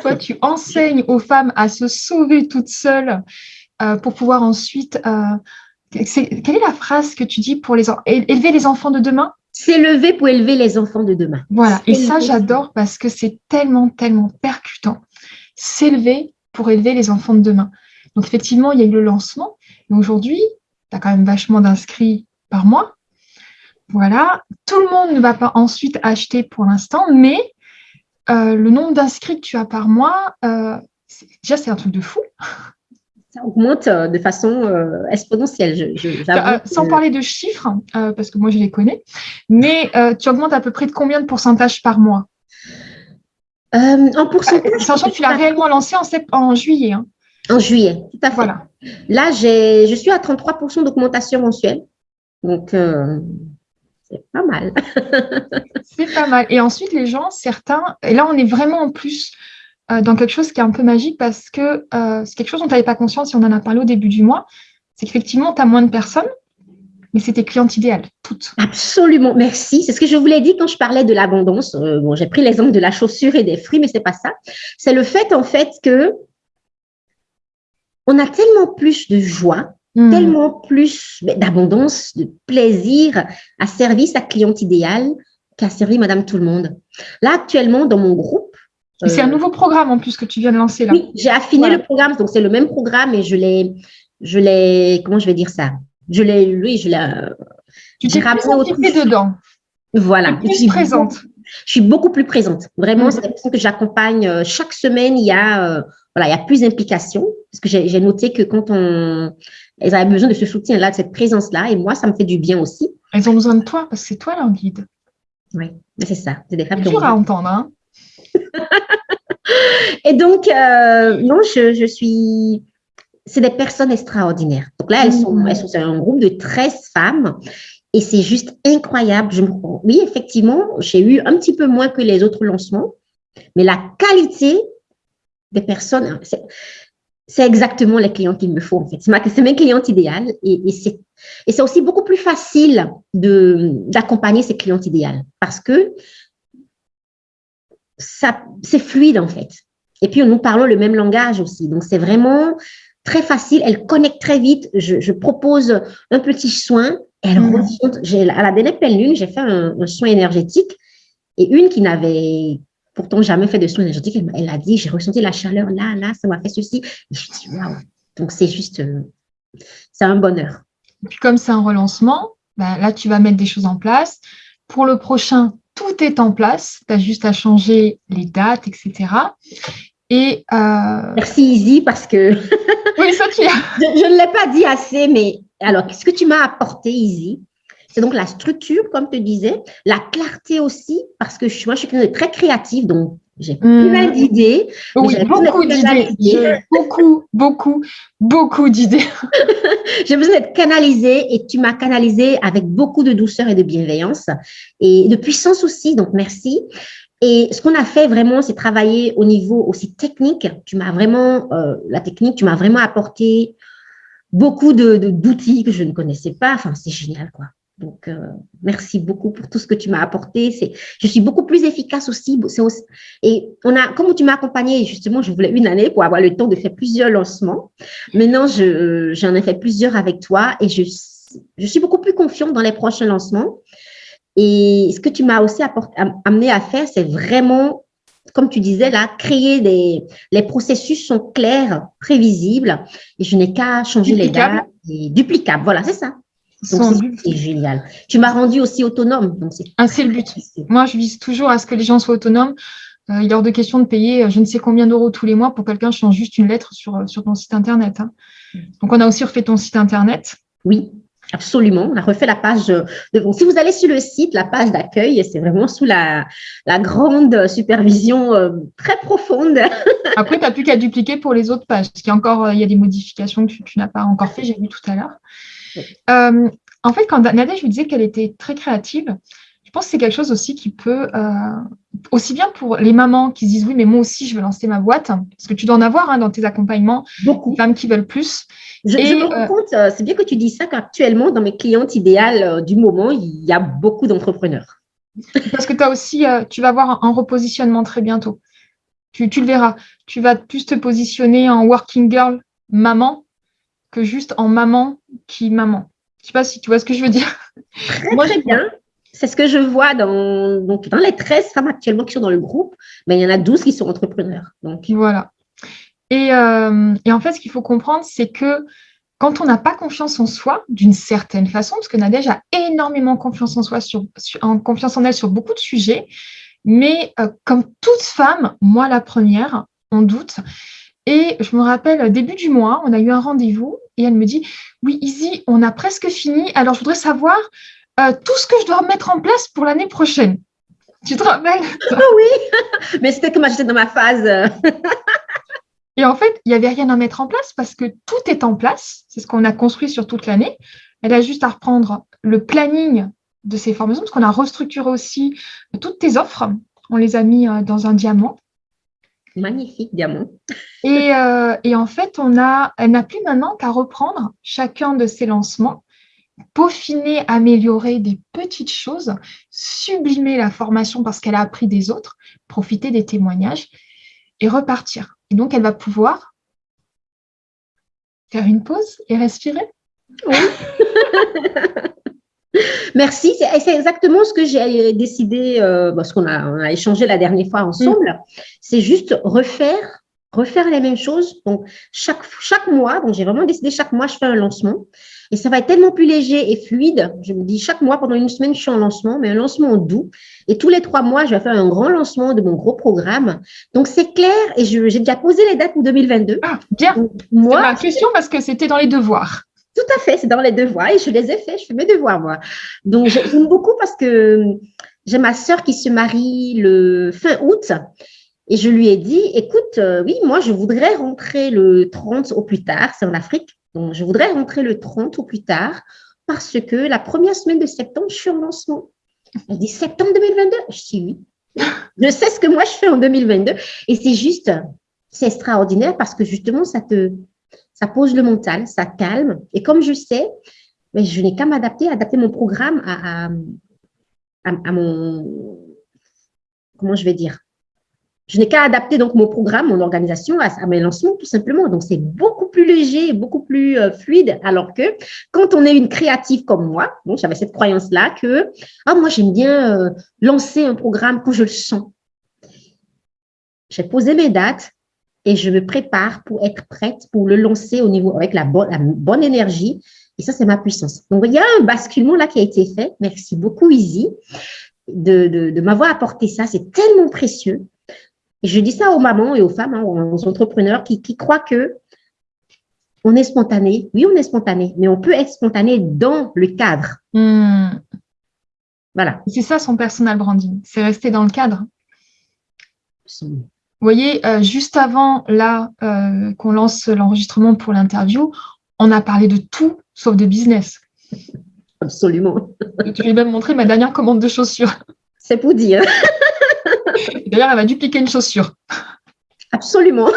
Toi, tu enseignes aux femmes à se sauver toutes seules euh, pour pouvoir ensuite… Euh, quelle est la phrase que tu dis pour les élever les enfants de demain? S'élever pour élever les enfants de demain. Voilà, et ça, j'adore parce que c'est tellement, tellement percutant. S'élever pour élever les enfants de demain. Donc, effectivement, il y a eu le lancement. Mais aujourd'hui, tu as quand même vachement d'inscrits par mois. Voilà. Tout le monde ne va pas ensuite acheter pour l'instant, mais euh, le nombre d'inscrits que tu as par mois, euh, déjà, c'est un truc de fou. Ça augmente euh, de façon exponentielle. sans parler de chiffres, parce que moi, je les connais, mais tu augmentes à peu près de combien de pourcentage par mois? En pourcentage Sachant que tu l'as réellement lancé en, en juillet. Hein. En juillet, tout à fait. Voilà. Là, je suis à 33% d'augmentation mensuelle. Donc, c'est pas mal. [LAUGHS] c'est pas mal. Et ensuite, les gens, certains, et là, on est vraiment en plus euh, dans quelque chose qui est un peu magique parce que euh, c'est quelque chose dont tu n'avais pas conscience si on en a parlé au début du mois, c'est qu'effectivement, tu as moins de personnes, mais c'est tes clientes idéales, toutes. Absolument, merci. C'est ce que je vous l'ai dit quand je parlais de l'abondance. Euh, bon, j'ai pris l'exemple de la chaussure et des fruits, mais c'est pas ça. C'est le fait, en fait, que on a tellement plus de joie Hmm. tellement plus d'abondance, de plaisir à servir sa cliente idéale qu'à servir Madame Tout le Monde. Là, actuellement, dans mon groupe… c'est un euh, nouveau programme en plus que tu viens de lancer là. Oui, j'ai affiné le programme, donc c'est le même programme et je l'ai, je l'ai, comment je vais dire ça? Je l'ai, lui, je l'ai… Tu t'es plus dedans. Voilà. plus présente. Je suis beaucoup plus présente. Vraiment, hmm. c'est la que j'accompagne. Euh, chaque semaine, il y a, euh, voilà, il y a plus d'implication. Parce que j'ai noté que quand on, elles avaient besoin de ce soutien-là, de cette présence-là. Et moi, ça me fait du bien aussi. Elles ont besoin de toi parce que c'est toi leur guide. Oui, c'est ça. C'est des femmes dur à entendre. Hein [LAUGHS] et donc, euh, non, je, suis... C'est des personnes extraordinaires. Donc là, elles sont, mmh. elles sont un groupe de 13 femmes. Et c'est juste incroyable. Je, oui, effectivement, j'ai eu un petit peu moins que les autres lancements. Mais la qualité des personnes, c'est exactement les clients qu'il me faut, en fait. C'est mes clientes idéales et, et c'est aussi beaucoup plus facile d'accompagner ces clientes idéales parce que c'est fluide, en fait. Et puis, nous parlons le même langage aussi. Donc, c'est vraiment très facile, elle connecte très vite. Je, propose un petit soin, elle mmh. À la dernière pleine lune, j'ai fait un, soin énergétique et une qui n'avait pourtant jamais fait de soin énergétique, elle, a dit, j'ai ressenti la chaleur là, là, ça m'a fait ceci. Et je dis, waouh. Donc, c'est juste, euh, c'est un bonheur. Et puis, comme c'est un relancement, ben, là, tu vas mettre des choses en place. Pour le prochain, tout est en place. Tu as juste à changer les dates, etc. Et, euh, Merci Izzy parce que oui, ça, tu [LAUGHS] je, je, ne l'ai pas dit assez, mais alors, qu'est-ce que tu m'as apporté Izzy? C'est donc la structure, comme tu disais, la clarté aussi, parce que moi, je suis très créative, donc j'ai mmh. plein d'idées. Oui, beaucoup d'idées. Beaucoup, beaucoup, beaucoup d'idées. [LAUGHS] j'ai besoin d'être canalisée et tu m'as canalisée avec beaucoup de douceur et de bienveillance et de puissance aussi, donc merci. Et ce qu'on a fait vraiment, c'est travailler au niveau aussi technique. Tu m'as vraiment, euh, la technique, tu m'as vraiment apporté beaucoup de d'outils que je ne connaissais pas. Enfin, c'est génial, quoi. Donc, euh, merci beaucoup pour tout ce que tu m'as apporté. Je suis beaucoup plus efficace aussi, Et on a, comme tu m'as accompagné, justement, je voulais une année pour avoir le temps de faire plusieurs lancements. Maintenant, j'en ai fait plusieurs avec toi et je, je suis beaucoup plus confiante dans les prochains lancements. Et ce que tu m'as aussi amené à faire, c'est vraiment, comme tu disais là, créer des… Les processus sont clairs, prévisibles, et je n'ai qu'à changer les dates. Et duplicables, voilà, c'est ça. C'est génial. Tu m'as rendu aussi autonome. Ah, c'est le but. Moi, je vise toujours à ce que les gens soient autonomes. Euh, il est hors de question de payer euh, je ne sais combien d'euros tous les mois pour quelqu'un change juste une lettre sur, euh, sur ton site Internet. Hein. Mm. Donc, on a aussi refait ton site Internet. Oui, absolument. On a refait la page. De... Si vous allez sur le site, la page d'accueil, c'est vraiment sous la, la grande supervision très profonde. [LAUGHS] Après, tu n'as plus qu'à dupliquer pour les autres pages. Parce qu'il y a encore il y a des modifications que tu, tu n'as pas encore fait, j'ai vu tout à l'heure. Euh, en fait, quand Nadège lui disait qu'elle était très créative, je pense que c'est quelque chose aussi qui peut, euh, aussi bien pour les mamans qui se disent oui, mais moi aussi, je veux lancer ma boîte, parce que tu dois en avoir hein, dans tes accompagnements, beaucoup de femmes qui veulent plus. Je, me rends euh, compte, c'est bien que tu dis ça, qu'actuellement, dans mes clientes idéales du moment, il y a beaucoup d'entrepreneurs. Parce que tu as aussi, tu vas avoir un, repositionnement très bientôt. Tu, tu, le verras. Tu vas plus te positionner en working girl maman que juste en maman qui maman. Je sais pas si tu vois ce que je veux dire. Moi, j'aime bien. C'est ce que je vois dans, donc, dans les 13 femmes actuellement qui sont dans le groupe, mais il y en a 12 qui sont entrepreneurs. Donc. Voilà. Et, euh, et en fait, ce qu'il faut comprendre, c'est que quand on n'a pas confiance en soi, d'une certaine façon, parce que Nadège a énormément confiance en soi, sur, en confiance en elle sur beaucoup de sujets, mais euh, comme toute femme, moi la première, on doute. Et je me rappelle, début du mois, on a eu un rendez-vous et elle me dit Oui, Izzy, on a presque fini. Alors, je voudrais savoir euh, tout ce que je dois mettre en place pour l'année prochaine. Tu te rappelles? Oui, [LAUGHS] mais c'était comme j'étais dans ma phase. et en fait, il n'y avait rien à mettre en place parce que tout est en place. C'est ce qu'on a construit sur toute l'année. Elle a juste à reprendre le planning de ses formations parce qu'on a restructuré aussi toutes tes offres. On les a mis euh, dans un diamant magnifique diamant. Et, euh, et en fait, on a, elle n'a plus maintenant qu'à reprendre chacun de ses lancements, peaufiner, améliorer des petites choses, sublimer la formation parce qu'elle a appris des autres, profiter des témoignages et repartir. Et donc, elle va pouvoir faire une pause et respirer? Oui. [LAUGHS] Merci. C'est exactement ce que j'ai décidé, euh, parce qu'on a, on a échangé la dernière fois ensemble. Mm. C'est juste refaire, refaire les mêmes choses. Donc, chaque, chaque mois, donc j'ai vraiment décidé chaque mois, je fais un lancement. Et ça va être tellement plus léger et fluide. Je me dis, chaque mois, pendant une semaine, je suis en lancement, mais un lancement doux. Et tous les trois mois, je vais faire un grand lancement de mon gros programme. Donc, c'est clair et j'ai déjà posé les dates pour 2022. Ah, bien. moi, ma question parce que c'était dans les devoirs. Tout à fait, c'est dans les devoirs et je les ai faits, je fais mes devoirs moi. Donc j'aime beaucoup parce que j'ai ma sœur qui se marie le fin août et je lui ai dit, écoute, euh, oui, moi je voudrais rentrer le 30 au plus tard, c'est en Afrique, donc je voudrais rentrer le 30 au plus tard parce que la première semaine de septembre, je suis en lancement. Elle dit septembre 2022 Je dis oui. Je sais ce que moi je fais en 2022 et c'est juste, c'est extraordinaire parce que justement, ça te, ça pose le mental, ça calme. Et comme je sais, mais je n'ai qu'à m'adapter, adapter mon programme à, mon, comment je vais dire, Je n'ai qu'à adapter donc mon programme, mon organisation à, mes lancements, tout simplement. Donc, c'est beaucoup plus léger, beaucoup plus euh, fluide. Alors que quand on est une créative comme moi, bon, j'avais cette croyance-là que, ah, moi, j'aime bien euh, lancer un programme quand je le sens. J'ai posé mes dates et je me prépare pour être prête pour le lancer au niveau avec la bonne, la bonne énergie. Et ça, c'est ma puissance. Donc, il y a un basculement là qui a été fait. Merci beaucoup, Izzy, de, de, de m'avoir apporté ça. C'est tellement précieux. Et je dis ça aux mamans et aux femmes, hein, aux entrepreneurs qui, croient que on est spontané. Oui, on est spontané, mais on peut être spontané dans le cadre. Hmm. Voilà. C'est ça son personal branding, c'est rester dans le cadre. Vous voyez, euh, juste avant là euh, qu'on lance l'enregistrement pour l'interview, on a parlé de tout sauf de business. Absolument. Tu lui même montré ma dernière commande de chaussures. C'est pour dire. [LAUGHS] D'ailleurs, elle va dupliquer une chaussure. Absolument.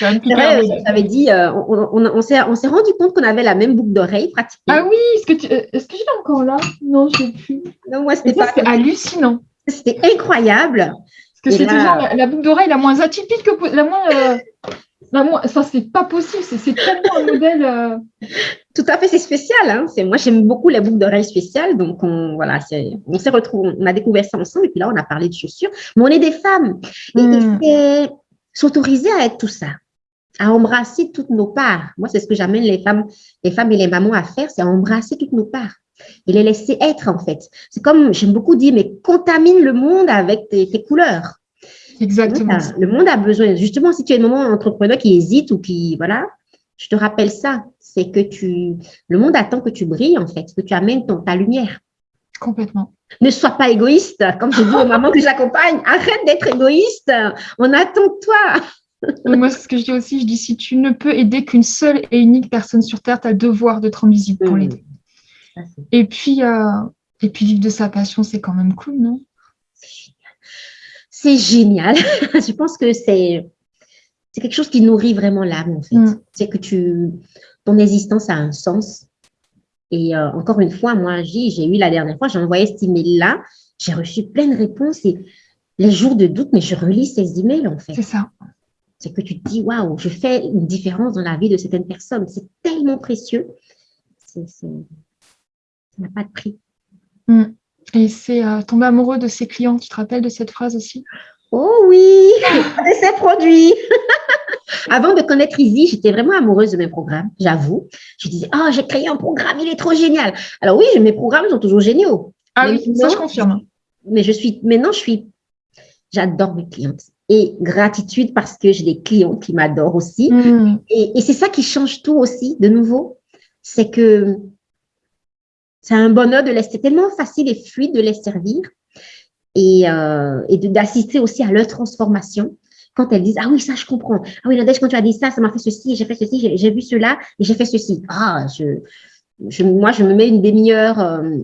J'avais dit, euh, on, on, s'est rendu compte qu'on avait la même boucle d'oreille pratiquement. Ah oui, est-ce que, que je l'ai encore là? Non, je ne sais plus. Non, moi, c'était pas. hallucinant. C'était incroyable. Que c'est toujours la, boucle d'oreille la moins atypique que la moins. Euh, moi, ça, c'est pas possible. C'est tellement un modèle. Euh. Tout à fait, c'est spécial. Hein. Moi, j'aime beaucoup la boucle d'oreille spéciale. Donc, on, voilà, on s'est retrouvés, on a découvert ça ensemble. Et puis là, on a parlé de chaussures. Mais on est des femmes. Et, hmm. c'est s'autoriser à être tout ça, à embrasser toutes nos parts. Moi, c'est ce que j'amène les femmes, les femmes et les mamans à faire, c'est à embrasser toutes nos parts et les laisser être, en fait. C'est comme, j'aime beaucoup dire, mais contamine le monde avec tes couleurs. Exactement. Le monde, a, besoin, justement, si tu es un moment entrepreneur qui hésite ou qui, voilà, je te rappelle ça, c'est que tu, le monde attend que tu brilles, en fait, que tu amènes ton, ta lumière. Complètement. Ne sois pas égoïste. Comme je dis aux mamans que j'accompagne, [LAUGHS] arrête d'être égoïste. On attend de toi. [LAUGHS] Moi, ce que je dis aussi, je dis si tu ne peux aider qu'une seule et unique personne sur Terre, tu as le devoir de te rendre visible pour mmh. l'aider. Et puis, euh, et puis vivre de sa passion, c'est quand même cool, non? C'est génial. [LAUGHS] je pense que c'est c'est quelque chose qui nourrit vraiment l'âme, en fait. Mm. C'est que tu, ton existence a un sens. Et euh, encore une fois, moi, j'ai eu la dernière fois, j'ai envoyé cet email-là, j'ai reçu plein de réponses et les jours de doute, mais je relis ces emails, en fait. C'est ça. C'est que tu te dis, waouh, je fais une différence dans la vie de certaines personnes. C'est tellement précieux. Ça n'a pas de prix. Mm. Et c'est euh, tomber amoureux de ses clients. Tu te rappelles de cette phrase aussi? Oh oui, [LAUGHS] de ses produits. [LAUGHS] Avant de connaître Easy, j'étais vraiment amoureuse de mes programmes, j'avoue. Je disais, oh, j'ai créé un programme, il est trop génial. Alors oui, mes programmes sont toujours géniaux. Ah oui, ça je confirme. Mais je suis, maintenant, je suis, j'adore mes clientes. Et gratitude parce que j'ai des clients qui m'adorent aussi. Hmm. Et, et c'est ça qui change tout aussi, de nouveau. C'est que c'est un bonheur de laisser, tellement facile et fluide de les servir et, euh, et d'assister aussi à leur transformation. Quand elles disent, ah oui, ça, je comprends. Ah oui, Nadège, quand tu as dit ça, ça m'a fait ceci, j'ai fait ceci, j'ai vu cela et j'ai fait ceci. Ah, je, je, moi, je me mets une demi-heure euh,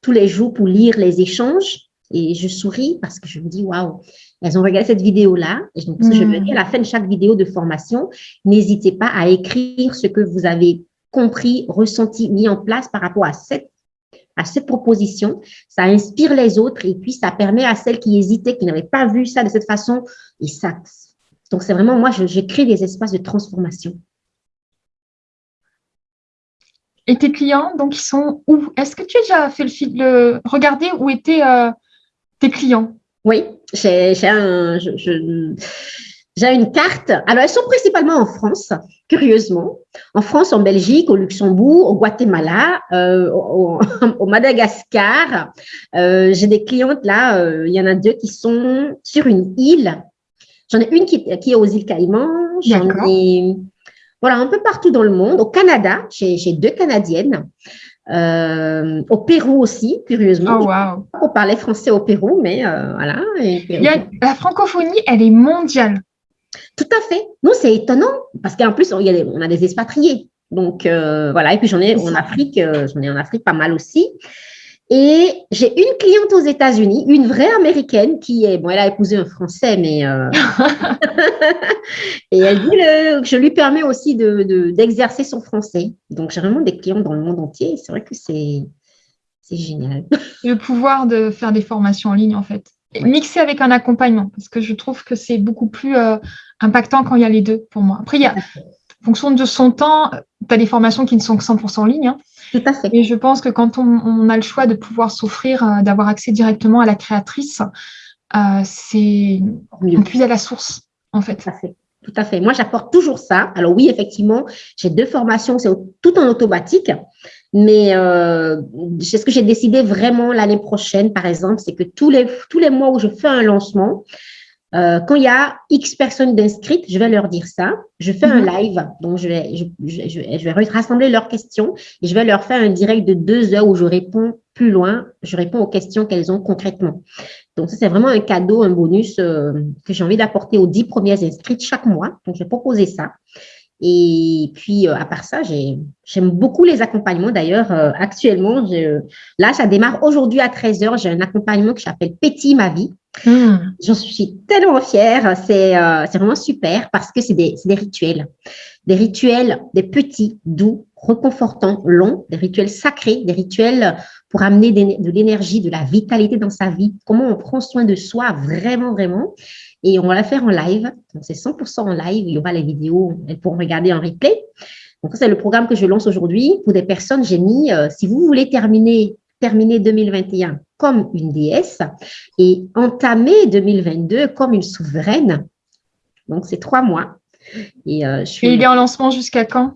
tous les jours pour lire les échanges et je souris parce que je me dis, waouh, elles ont regardé cette vidéo-là. Et donc, je me dis à la fin de chaque vidéo de formation, n'hésitez pas à écrire ce que vous avez compris, ressenti, mis en place par rapport à cette, à cette proposition. Ça inspire les autres et puis ça permet à celles qui hésitaient, qui n'avaient pas vu ça de cette façon. Et ça, donc c'est vraiment, moi, je, crée des espaces de transformation. Et tes clients, donc, ils sont où? Est-ce que tu as déjà fait le, le regarder où étaient euh, tes clients? Oui, j'ai un, je, j'ai une carte. Alors, elles sont principalement en France, curieusement. En France, en Belgique, au Luxembourg, au Guatemala, euh, [LAUGHS] au, Madagascar. Euh, j'ai des clientes là, euh, il y en a deux qui sont sur une île. J'en ai une qui, est aux îles Caïmans. J'en ai voilà, un peu partout dans le monde. Au Canada, j'ai deux Canadiennes. au Pérou aussi, curieusement. Oh, wow. On parlait français au Pérou, mais voilà. la francophonie, elle est mondiale. Tout à fait. Nous, c'est étonnant parce qu'en plus, on, a des expatriés. Donc, euh, voilà. Et puis, j'en ai en Afrique, euh, j'en ai en Afrique pas mal aussi. Et j'ai une cliente aux États-Unis, une vraie américaine qui est, bon, elle a épousé un Français, mais euh, [LAUGHS] et elle dit que je lui permets aussi d'exercer de, son français. Donc j'ai vraiment des clients dans le monde entier. C'est vrai que c'est c'est génial. Le pouvoir de faire des formations en ligne, en fait. Mixé avec un accompagnement, parce que je trouve que c'est beaucoup plus euh, impactant quand il y a les deux pour moi. Après, il y a, en fonction de son temps, tu as des formations qui ne sont que 100% en ligne. Hein. Tout à fait. Et je pense que quand on, a le choix de pouvoir s'offrir, euh, d'avoir accès directement à la créatrice, euh, c'est on puise à la source, en fait. Tout à fait. Tout à fait. Moi, j'apporte toujours ça. Alors oui, effectivement, j'ai deux formations, c'est tout en automatique. Mais euh, ce que j'ai décidé vraiment l'année prochaine, par exemple, c'est que tous les, tous les mois où je fais un lancement, euh, quand il y a X personnes d'inscrites, je vais leur dire ça. Je fais un mhm. live, donc je vais, je, je, vais rassembler leurs questions et je vais leur faire un direct de deux heures où je réponds plus loin, je réponds aux questions qu'elles ont concrètement. Donc, ça, c'est vraiment un cadeau, un bonus euh, que j'ai envie d'apporter aux dix premières inscrites chaque mois. Donc, je vais proposer ça. Et puis, euh, à part ça, j'aime beaucoup les accompagnements. D'ailleurs, euh, actuellement, là, ça démarre aujourd'hui à 13h. J'ai un accompagnement qui s'appelle Petit ma vie. Hmm. J'en suis tellement fière. Euh, c'est vraiment super parce que c'est des, des, rituels. Des rituels, des petits, doux, reconfortants, longs, des rituels sacrés, des rituels pour amener de l'énergie, de la vitalité dans sa vie. Comment on prend soin de soi vraiment, vraiment. Et on va la faire en live. Donc, c'est 100% en live. Il y aura les vidéos. Elles pourront regarder en replay. Donc, c'est le programme que je lance aujourd'hui. Pour des personnes, j'ai mis, euh, si vous voulez terminer, terminer 2021 comme une déesse et entamer 2022 comme une souveraine. Donc, c'est trois mois. Et, euh, je suis... et il est en lancement jusqu'à quand?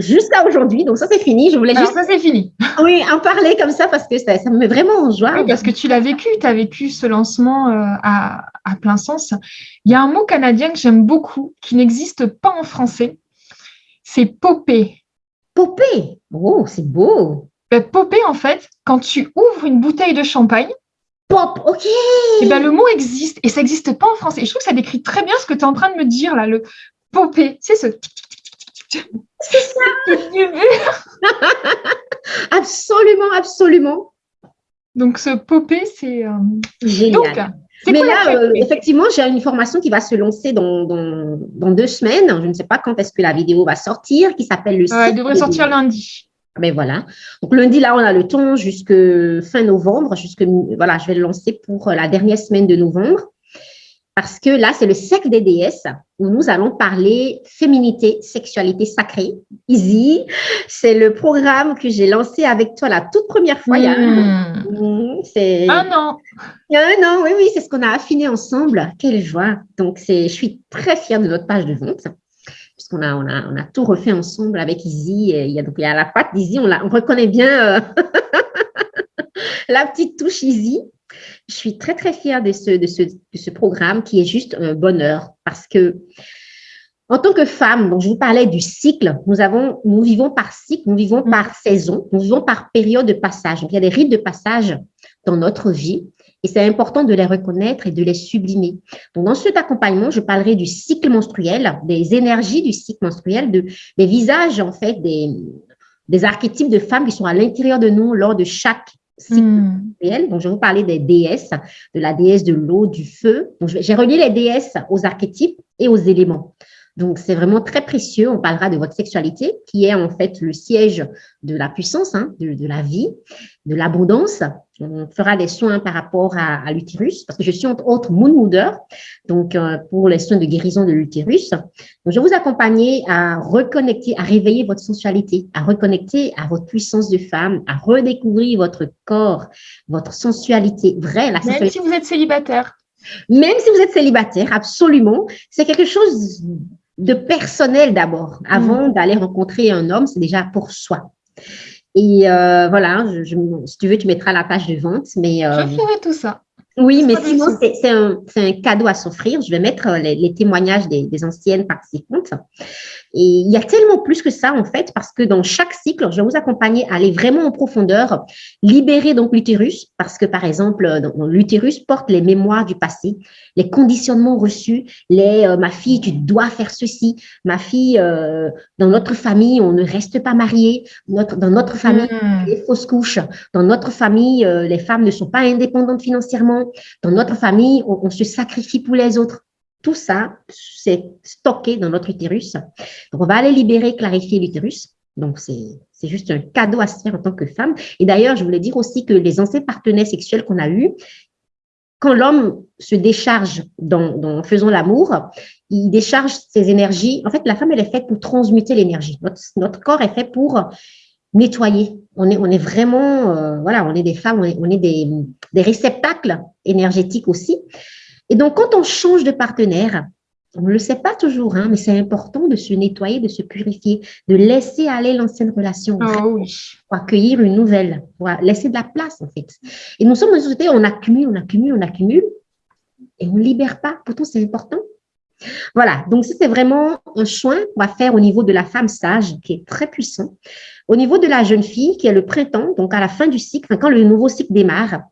Jusqu'à aujourd'hui. Donc, ça, c'est fini. Je voulais juste. ça, c'est fini. Oui, en parler comme ça parce que ça, ça me met vraiment en joie. Oui, parce que tu l'as vécu. Tu as vécu ce lancement euh, à, à, plein sens. Il y a un mot canadien que j'aime beaucoup qui n'existe pas en français. C'est popé. Popé Oh, c'est beau. Ben, popé, en fait, quand tu ouvres une bouteille de champagne, Pop, ok. Et eh ben, le mot existe et ça n'existe pas en français. Et je trouve que ça décrit très bien ce que tu es en train de me dire là, le popé. C'est ce c'est ça. absolument, absolument. Donc, ce popé, c'est euh, génial. Mais là, euh, effectivement, j'ai une formation qui va se lancer dans, dans, deux semaines. Je ne sais pas quand est-ce que la vidéo va sortir, qui s'appelle le. elle devrait sortir lundi. Mais ben voilà. Donc lundi, là, on a le temps jusque fin novembre. Jusque, voilà, je vais le lancer pour la dernière semaine de novembre parce que là, c'est le cercle des déesses où nous allons parler féminité, sexualité sacrée. Easy, c'est le programme que j'ai lancé avec toi la toute première fois. Mmh. C'est un an. Un an, oui, oui, c'est ce qu'on a affiné ensemble. Quelle joie. Donc, je suis très fière de notre page de vente puisqu'on a, on a, on a tout refait ensemble avec Easy. il y a, donc, il y a la patte d'Easy, on, on reconnaît bien euh, [LAUGHS] la petite touche Easy. Je suis très, très fière de ce, de ce, de ce programme qui est juste un bonheur parce que en tant que femme, donc je vous parlais du cycle, nous, avons, nous vivons par cycle, nous vivons mm. par saison, nous vivons par période de passage. Donc, il y a des rites de passage dans notre vie et c'est important de les reconnaître et de les sublimer. Donc, dans cet accompagnement, je parlerai du cycle menstruel, des énergies du cycle menstruel, de, des visages, en fait, des, des archétypes de femmes qui sont à l'intérieur de nous lors de chaque Hmm. Donc, je vais vous parler des déesses, de la déesse de l'eau, du feu. J'ai relié les déesses aux archétypes et aux éléments. Donc, c'est vraiment très précieux. On parlera de votre sexualité, qui est en fait le siège de la puissance, hein, de, la vie, de l'abondance. On fera des soins par rapport à, l'utérus, parce que je suis entre autres moon mooder, donc euh, pour les soins de guérison de l'utérus. Donc, je vais vous accompagner à reconnecter, à réveiller votre sensualité, à reconnecter à votre puissance de femme, à redécouvrir votre corps, votre sensualité vraie. La Même si vous êtes célibataire. Même si vous êtes célibataire, absolument. C'est quelque chose de personnel d'abord. Avant mm. d'aller rencontrer un homme, c'est déjà pour soi. Et euh, voilà, je, si tu veux, tu mettras la page de vente. Mais, euh, je ferai tout ça. Oui, mais sinon, c'est un, cadeau à s'offrir. Je vais mettre euh, les, témoignages des, des, anciennes participantes. Et il y a tellement plus que ça, en fait, parce que dans chaque cycle, je vais vous accompagner à aller vraiment en profondeur, libérer donc l'utérus, parce que, par exemple, l'utérus porte les mémoires du passé, les conditionnements reçus, les euh, ma fille, tu dois faire ceci »,« ma fille, euh, dans notre famille, on ne reste pas marié »,« notre, dans notre famille, mmh. les fausses couches, dans notre famille, euh, les femmes ne sont pas indépendantes financièrement, dans notre famille, on se sacrifie pour les autres. Tout ça, c'est stocké dans notre utérus. Donc, on va aller libérer, clarifier l'utérus. Donc, c'est juste un cadeau à se faire en tant que femme. Et d'ailleurs, je voulais dire aussi que les anciens partenaires sexuels qu'on a eus, quand l'homme se décharge dans, faisant l'amour, il décharge ses énergies. En fait, la femme, elle est faite pour transmuter l'énergie. Notre, corps est fait pour nettoyer. On est, on est vraiment, euh, voilà, on est des femmes, on est, des, des, réceptacles énergétiques aussi. Et donc, quand on change de partenaire, on ne le sait pas toujours, hein, mais c'est important de se nettoyer, de se purifier, de laisser aller l'ancienne relation oh pour accueillir une nouvelle, pour laisser de la place en fait. Et nous sommes dans une société, on accumule, on accumule, on accumule, et on ne libère pas. Pourtant, c'est important. Voilà, donc c'est vraiment un soin qu'on va faire au niveau de la femme sage, qui est très puissant. Au niveau de la jeune fille, qui est le printemps, donc à la fin du cycle, quand le nouveau cycle démarre,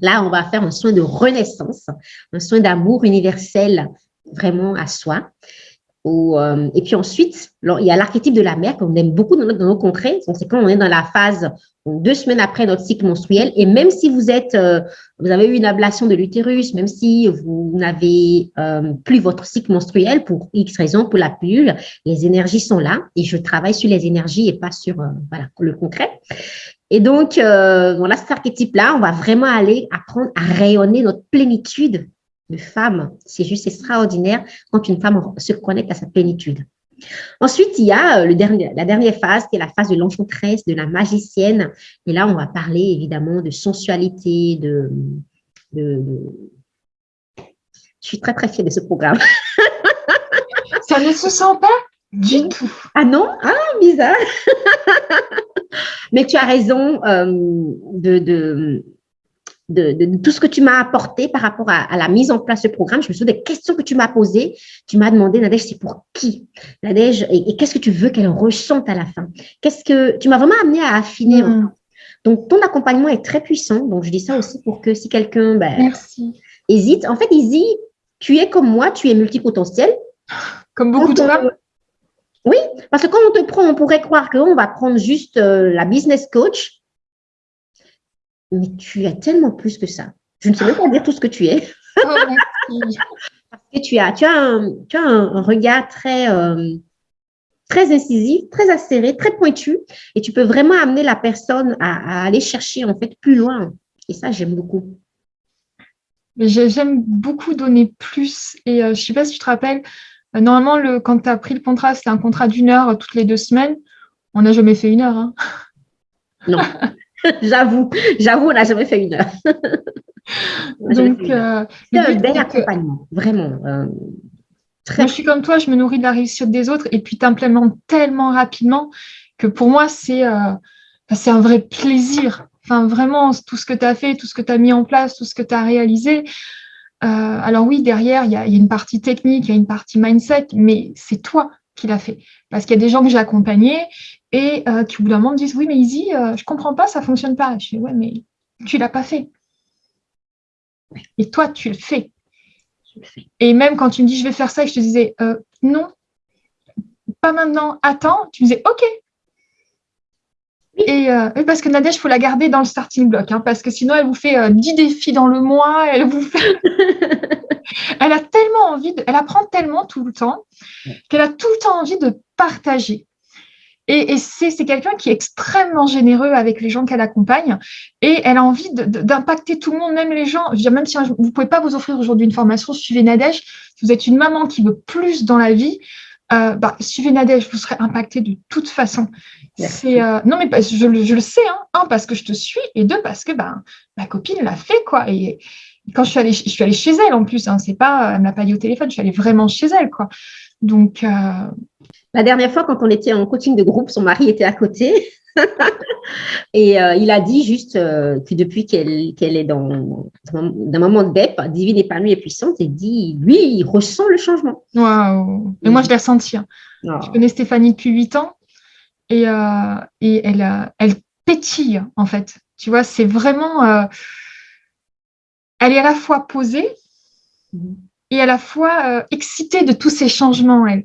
là, on va faire un soin de renaissance, un soin d'amour universel vraiment à soi. Euh, et puis ensuite, il y a l'archétype de la mère qu'on aime beaucoup dans, nos concrets. C'est quand on est dans la phase deux semaines après notre cycle menstruel. Et même si vous êtes, euh, vous avez eu une ablation de l'utérus, même si vous n'avez euh, plus votre cycle menstruel pour X raisons, pour la pilule, les énergies sont là. Et je travaille sur les énergies et pas sur voilà, le concret. Et donc, voilà, cet archétype-là, on va vraiment aller apprendre à rayonner notre plénitude de femme. C'est juste extraordinaire quand une femme se connecte à sa plénitude. Ensuite, il y a euh, le dernier, la dernière phase qui est la phase de l'enchanteresse, de la magicienne. Et là, on va parler évidemment de sensualité, de, de, Je suis très, très fière de ce programme. [LAUGHS] Ça ne se sent pas du tout. Ah non? Ah, bizarre. [LAUGHS] Mais tu as raison euh, de de, tout ce que tu m'as apporté par rapport à, la mise en place du programme. Je me souviens des questions que tu m'as posées. Tu m'as demandé, Nadège, c'est pour qui? Nadège, et, qu'est-ce que tu veux qu'elle ressente à la fin? Qu'est-ce que Tu m'as vraiment amené à affiner. Mm. Donc, ton accompagnement est très puissant. Donc, je dis ça aussi pour que si quelqu'un ben, hésite. En fait, Izzy, tu es comme moi, tu es multipotentiel. Comme beaucoup de femmes Oui, parce que quand on te prend, on pourrait croire qu'on va prendre juste euh, la business coach mais tu as tellement plus que ça. Je ne sais même pas dire tout ce que tu es. [LAUGHS] Oh, Parce que tu as, tu as, un, tu as un, regard très, euh, très incisif, très acéré, très pointu, et tu peux vraiment amener la personne à, aller chercher en fait plus loin. Et ça, j'aime beaucoup. J'aime beaucoup donner plus. Et euh, je ne sais pas si tu te rappelles, euh, normalement, le, quand tu as pris le contrat, c'était un contrat d'une heure toutes les deux semaines. On n'a jamais fait une heure. Hein. Non. [LAUGHS] [LAUGHS] j'avoue, j'avoue, on n'a jamais fait une heure. [LAUGHS] Donc, euh, c'est un bel accompagnement, vraiment. Euh, moi, je suis comme toi, je me nourris de la réussite des autres et puis tu implémentes tellement rapidement que pour moi, c'est euh, c'est un vrai plaisir. Enfin, vraiment, tout ce que tu as fait, tout ce que tu as mis en place, tout ce que tu as réalisé. alors oui, derrière, il y, a, une partie technique, il y a une partie mindset, mais c'est toi qui l'as fait. Parce qu'il y a des gens que j'ai accompagnés et euh, qui au bout d'un moment me disent oui mais Izzy, euh, je comprends pas, ça fonctionne pas. Je dis ouais mais tu l'as pas fait. Et toi tu le fais. Et même quand tu me dis je vais faire ça et je te disais euh, non, pas maintenant, attends, tu me disais ok. Et parce que Nadège, il faut la garder dans le starting block, hein, parce que sinon elle vous fait 10 défis dans le mois, elle vous fait. [LAUGHS] elle a tellement envie, de... elle apprend tellement tout le temps qu'elle a tout le temps envie de partager. Et, c'est quelqu'un qui est extrêmement généreux avec les gens qu'elle accompagne et elle a envie d'impacter tout le monde, même les gens. Je veux dire, même si vous ne pouvez pas vous offrir aujourd'hui une formation, suivez Nadège. Si vous êtes une maman qui veut plus dans la vie, euh, bah, suivez Nadège, vous serez impacté de toute façon. Euh, non, mais je, le sais, hein. un, parce que je te suis, et deux, parce que bah, ma copine l'a fait. quoi. Et, quand je suis allée, je suis allée chez elle en plus, hein, c'est pas, elle ne m'a pas dit au téléphone, je suis allée vraiment chez elle. quoi. Donc, euh, la dernière fois, quand on était en coaching de groupe, son mari était à côté. [LAUGHS] et euh, il a dit juste euh, que depuis qu'elle est dans, un moment de DEP, divine, épanouie et puissante, il dit, lui, il ressent le changement. Waouh Et moi, je l'ai ressenti. Hein. Oh. Je connais Stéphanie depuis huit ans et, euh, et elle, elle pétille, en fait. Tu vois, c'est vraiment... elle est à la fois posée mm-hmm. et à la fois excitée de tous ces changements, elle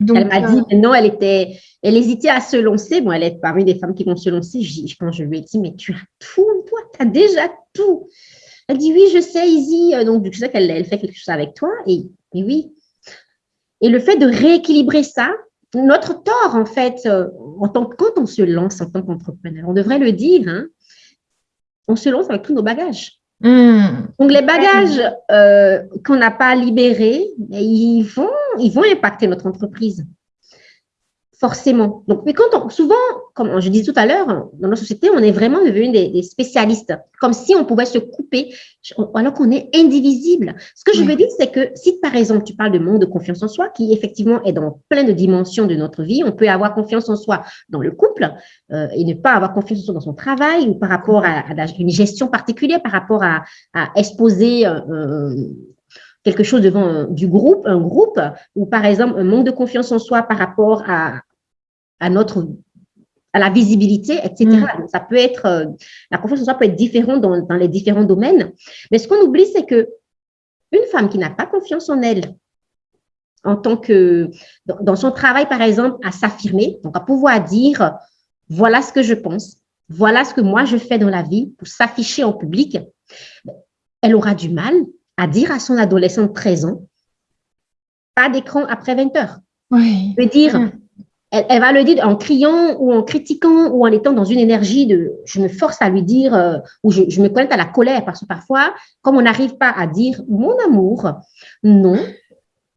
elle m'a dit, euh, non, elle était, elle hésitait à se lancer. Bon, elle est parmi des femmes qui vont se lancer. Je, pense, je lui ai dit, mais tu as tout, toi, tu as déjà tout. Elle dit, oui, je sais, Izzy. Euh, donc, je sais qu'elle elle fait quelque chose avec toi. Et, oui. Et le fait de rééquilibrer ça, notre tort, en fait, euh, en tant, quand on se lance en tant qu'entrepreneur, on devrait le dire, hein, on se lance avec tous nos bagages. Hmm. Donc, les bagages euh, qu'on n'a pas libérés, ils vont, ils vont impacter notre entreprise forcément. Donc, mais quand on, souvent, comme je disais tout à l'heure, dans nos sociétés, on est vraiment devenu des, spécialistes, comme si on pouvait se couper alors qu'on est indivisible. Ce que je veux dire, c'est que si par exemple, tu parles de manque de confiance en soi, qui effectivement est dans plein de dimensions de notre vie, on peut avoir confiance en soi dans le couple euh, et ne pas avoir confiance en soi dans son travail ou par rapport à, une gestion particulière, par rapport à, exposer euh, euh, quelque chose devant du groupe, un groupe, ou par exemple un manque de confiance en soi par rapport à, à notre à la visibilité, etc. Mm. ça peut être, euh, la confiance en soi peut être différente dans, dans les différents domaines. Mais ce qu'on oublie, c'est que une femme qui n'a pas confiance en elle, en tant que, dans son travail, par exemple, à s'affirmer, donc à pouvoir dire, voilà ce que je pense, voilà ce que moi je fais dans la vie pour s'afficher en public, elle aura du mal à dire à son adolescent de 13 ans, pas d'écran après 20 heures. Oui. Je dire, mm. elle, va le dire en criant ou en critiquant ou en étant dans une énergie de je me force à lui dire euh, ou je, me connecte à la colère parce que parfois, comme on n'arrive pas à dire mon amour, non,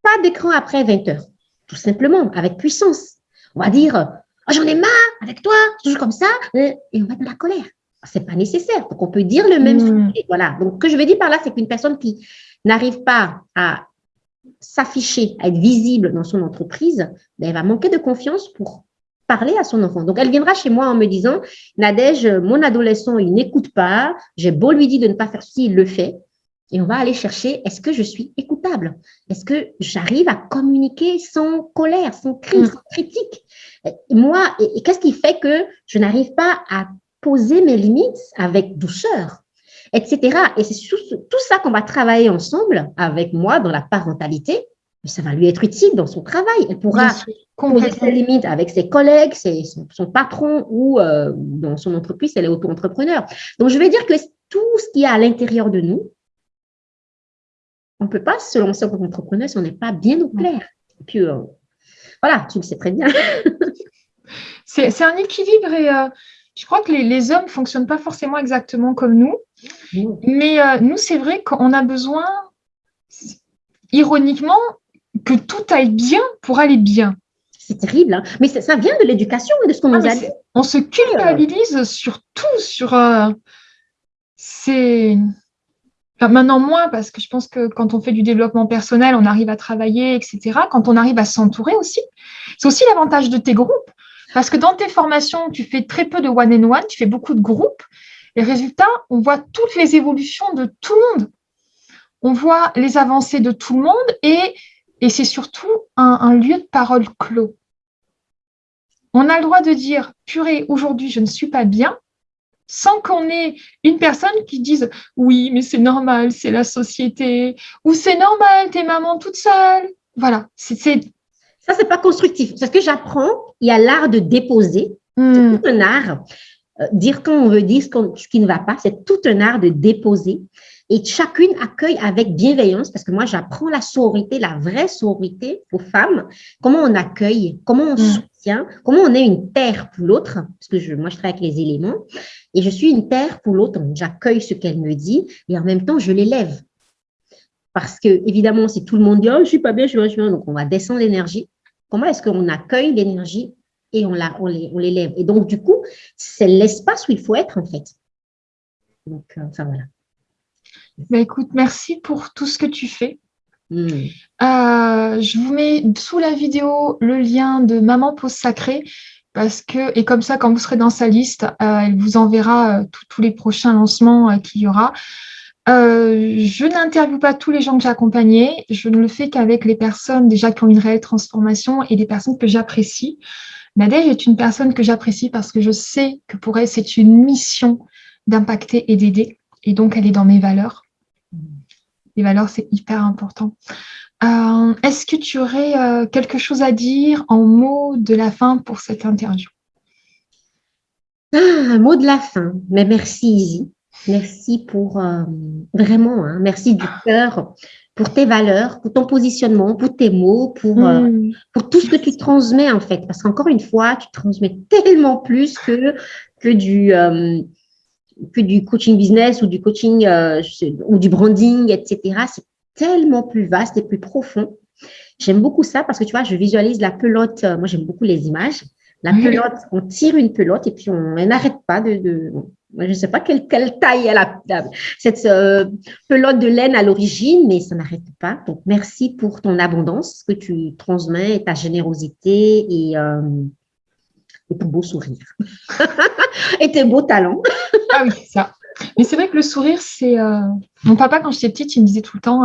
pas d'écran après 20 heures. Tout simplement, avec puissance. On va dire oh, j'en ai marre avec toi, toujours comme ça, et on va être dans la colère c'est pas nécessaire. Donc, on peut dire le même hmm. sujet. Voilà. Donc, ce que je veux dire par là, c'est qu'une personne qui n'arrive pas à s'afficher, à être visible dans son entreprise, ben, elle va manquer de confiance pour parler à son enfant. Donc, elle viendra chez moi en me disant, Nadège, mon adolescent, il n'écoute pas, j'ai beau lui dire de ne pas faire ceci, il le fait. Et on va aller chercher, est-ce que je suis écoutable? Est-ce que j'arrive à communiquer sans colère, sans cri, hmm. sans critique? Moi, et qu'est-ce qui fait que je n'arrive pas à poser mes limites avec douceur, etc. Et c'est tout ça qu'on va travailler ensemble avec moi dans la parentalité. Ça va lui être utile dans son travail. Elle pourra poser ses limites avec ses collègues, son, patron ou euh, dans son entreprise, elle est auto-entrepreneur. Donc, je vais dire que tout ce qui est à l'intérieur de nous, on ne peut pas se lancer en entrepreneur si on n'est pas bien au clair. Et puis, euh, voilà, tu le sais très bien. c'est un équilibre et euh, je crois que les, hommes ne fonctionnent pas forcément exactement comme nous. Mais euh, nous, c'est vrai qu'on a besoin, ironiquement, que tout aille bien pour aller bien. C'est terrible, hein. mais ça, vient de l'éducation de ce qu'on ah, nous a dit. On se culpabilise sur tout, sur... Euh, c'est... maintenant moins, parce que je pense que quand on fait du développement personnel, on arrive à travailler, etc. Quand on arrive à s'entourer aussi. C'est aussi l'avantage de tes groupes. Parce que dans tes formations, tu fais très peu de one-on-one, tu fais beaucoup de groupes. Et résultat, on voit toutes les évolutions de tout le monde. On voit les avancées de tout le monde et, c'est surtout un, lieu de parole clos. On a le droit de dire, purée, aujourd'hui, je ne suis pas bien, sans qu'on ait une personne qui dise oui, mais c'est normal, c'est la société, ou c'est normal, t'es maman toute seule. Voilà, c'est ça, c'est pas constructif. C'est ce que j'apprends. Il y a l'art de déposer. C'est hmm. tout un art. Euh, dire quand on veut dire ce, qui ne va pas, c'est tout un art de déposer. Et chacune accueille avec bienveillance, parce que moi, j'apprends la sororité, la vraie sororité aux femmes, comment on accueille, comment on hmm. soutient, comment on est une terre pour l'autre, parce que je, moi, je travaille avec les éléments, et je suis une terre pour l'autre, j'accueille ce qu'elle me dit, et en même temps, je l'élève. Parce que, évidemment, si tout le monde dit, oh, je suis pas bien, je suis pas bien, donc on va descendre l'énergie. Comment est-ce qu'on accueille l'énergie et on l'élève? Et donc, du coup, c'est l'espace où il faut être, en fait. Donc, euh, enfin, voilà. Bah, écoute, merci pour tout ce que tu fais. Hmm. Euh, je vous mets sous la vidéo le lien de Maman Pause Sacrée parce que, et comme ça, quand vous serez dans sa liste, euh, elle vous enverra tous les prochains lancements qu'il y aura. Euh, je n'interviewe pas tous les gens que j'ai accompagnés. Je ne le fais qu'avec les personnes déjà qui ont une réelle transformation et des personnes que j'apprécie. Nadège est une personne que j'apprécie parce que je sais que pour elle, c'est une mission d'impacter et d'aider. Et donc, elle est dans mes valeurs. Les valeurs, c'est hyper important. Euh, est-ce que tu aurais euh, quelque chose à dire en mots de la fin pour cette interview? Ah, Un mot de la fin. Mais merci, Izzy. Merci pour euh, vraiment, hein, merci du cœur pour tes valeurs, pour ton positionnement, pour tes mots, pour, euh, mm. pour tout ce que tu transmets en fait. Parce qu'encore une fois, tu transmets tellement plus que, que, du, euh, que du coaching business ou du coaching euh, ou du branding, etc. C'est tellement plus vaste et plus profond. J'aime beaucoup ça parce que tu vois, je visualise la pelote. Moi, j'aime beaucoup les images. La pelote, on tire une pelote et puis on n'arrête pas de, je ne sais pas quelle, taille elle a, cette euh, pelote de laine à l'origine, mais ça n'arrête pas. Donc, merci pour ton abondance que tu transmets, ta générosité et, euh, et ton beau sourire. [LAUGHS] et tes beaux talents. [LAUGHS] ah oui, ça. Mais c'est vrai que le sourire, c'est… Euh, mon papa, quand j'étais petite, il me disait tout le temps,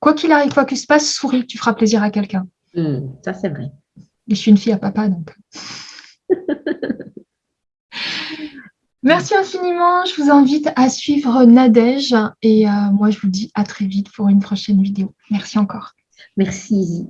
quoi qu'il arrive, quoi qu'il se passe, souris, tu feras plaisir à quelqu'un. Hmm, ça, c'est vrai. je suis une fille à papa, donc… [LAUGHS] Merci infiniment. Je vous invite à suivre Nadège et euh, moi, je vous dis à très vite pour une prochaine vidéo. Merci encore. Merci.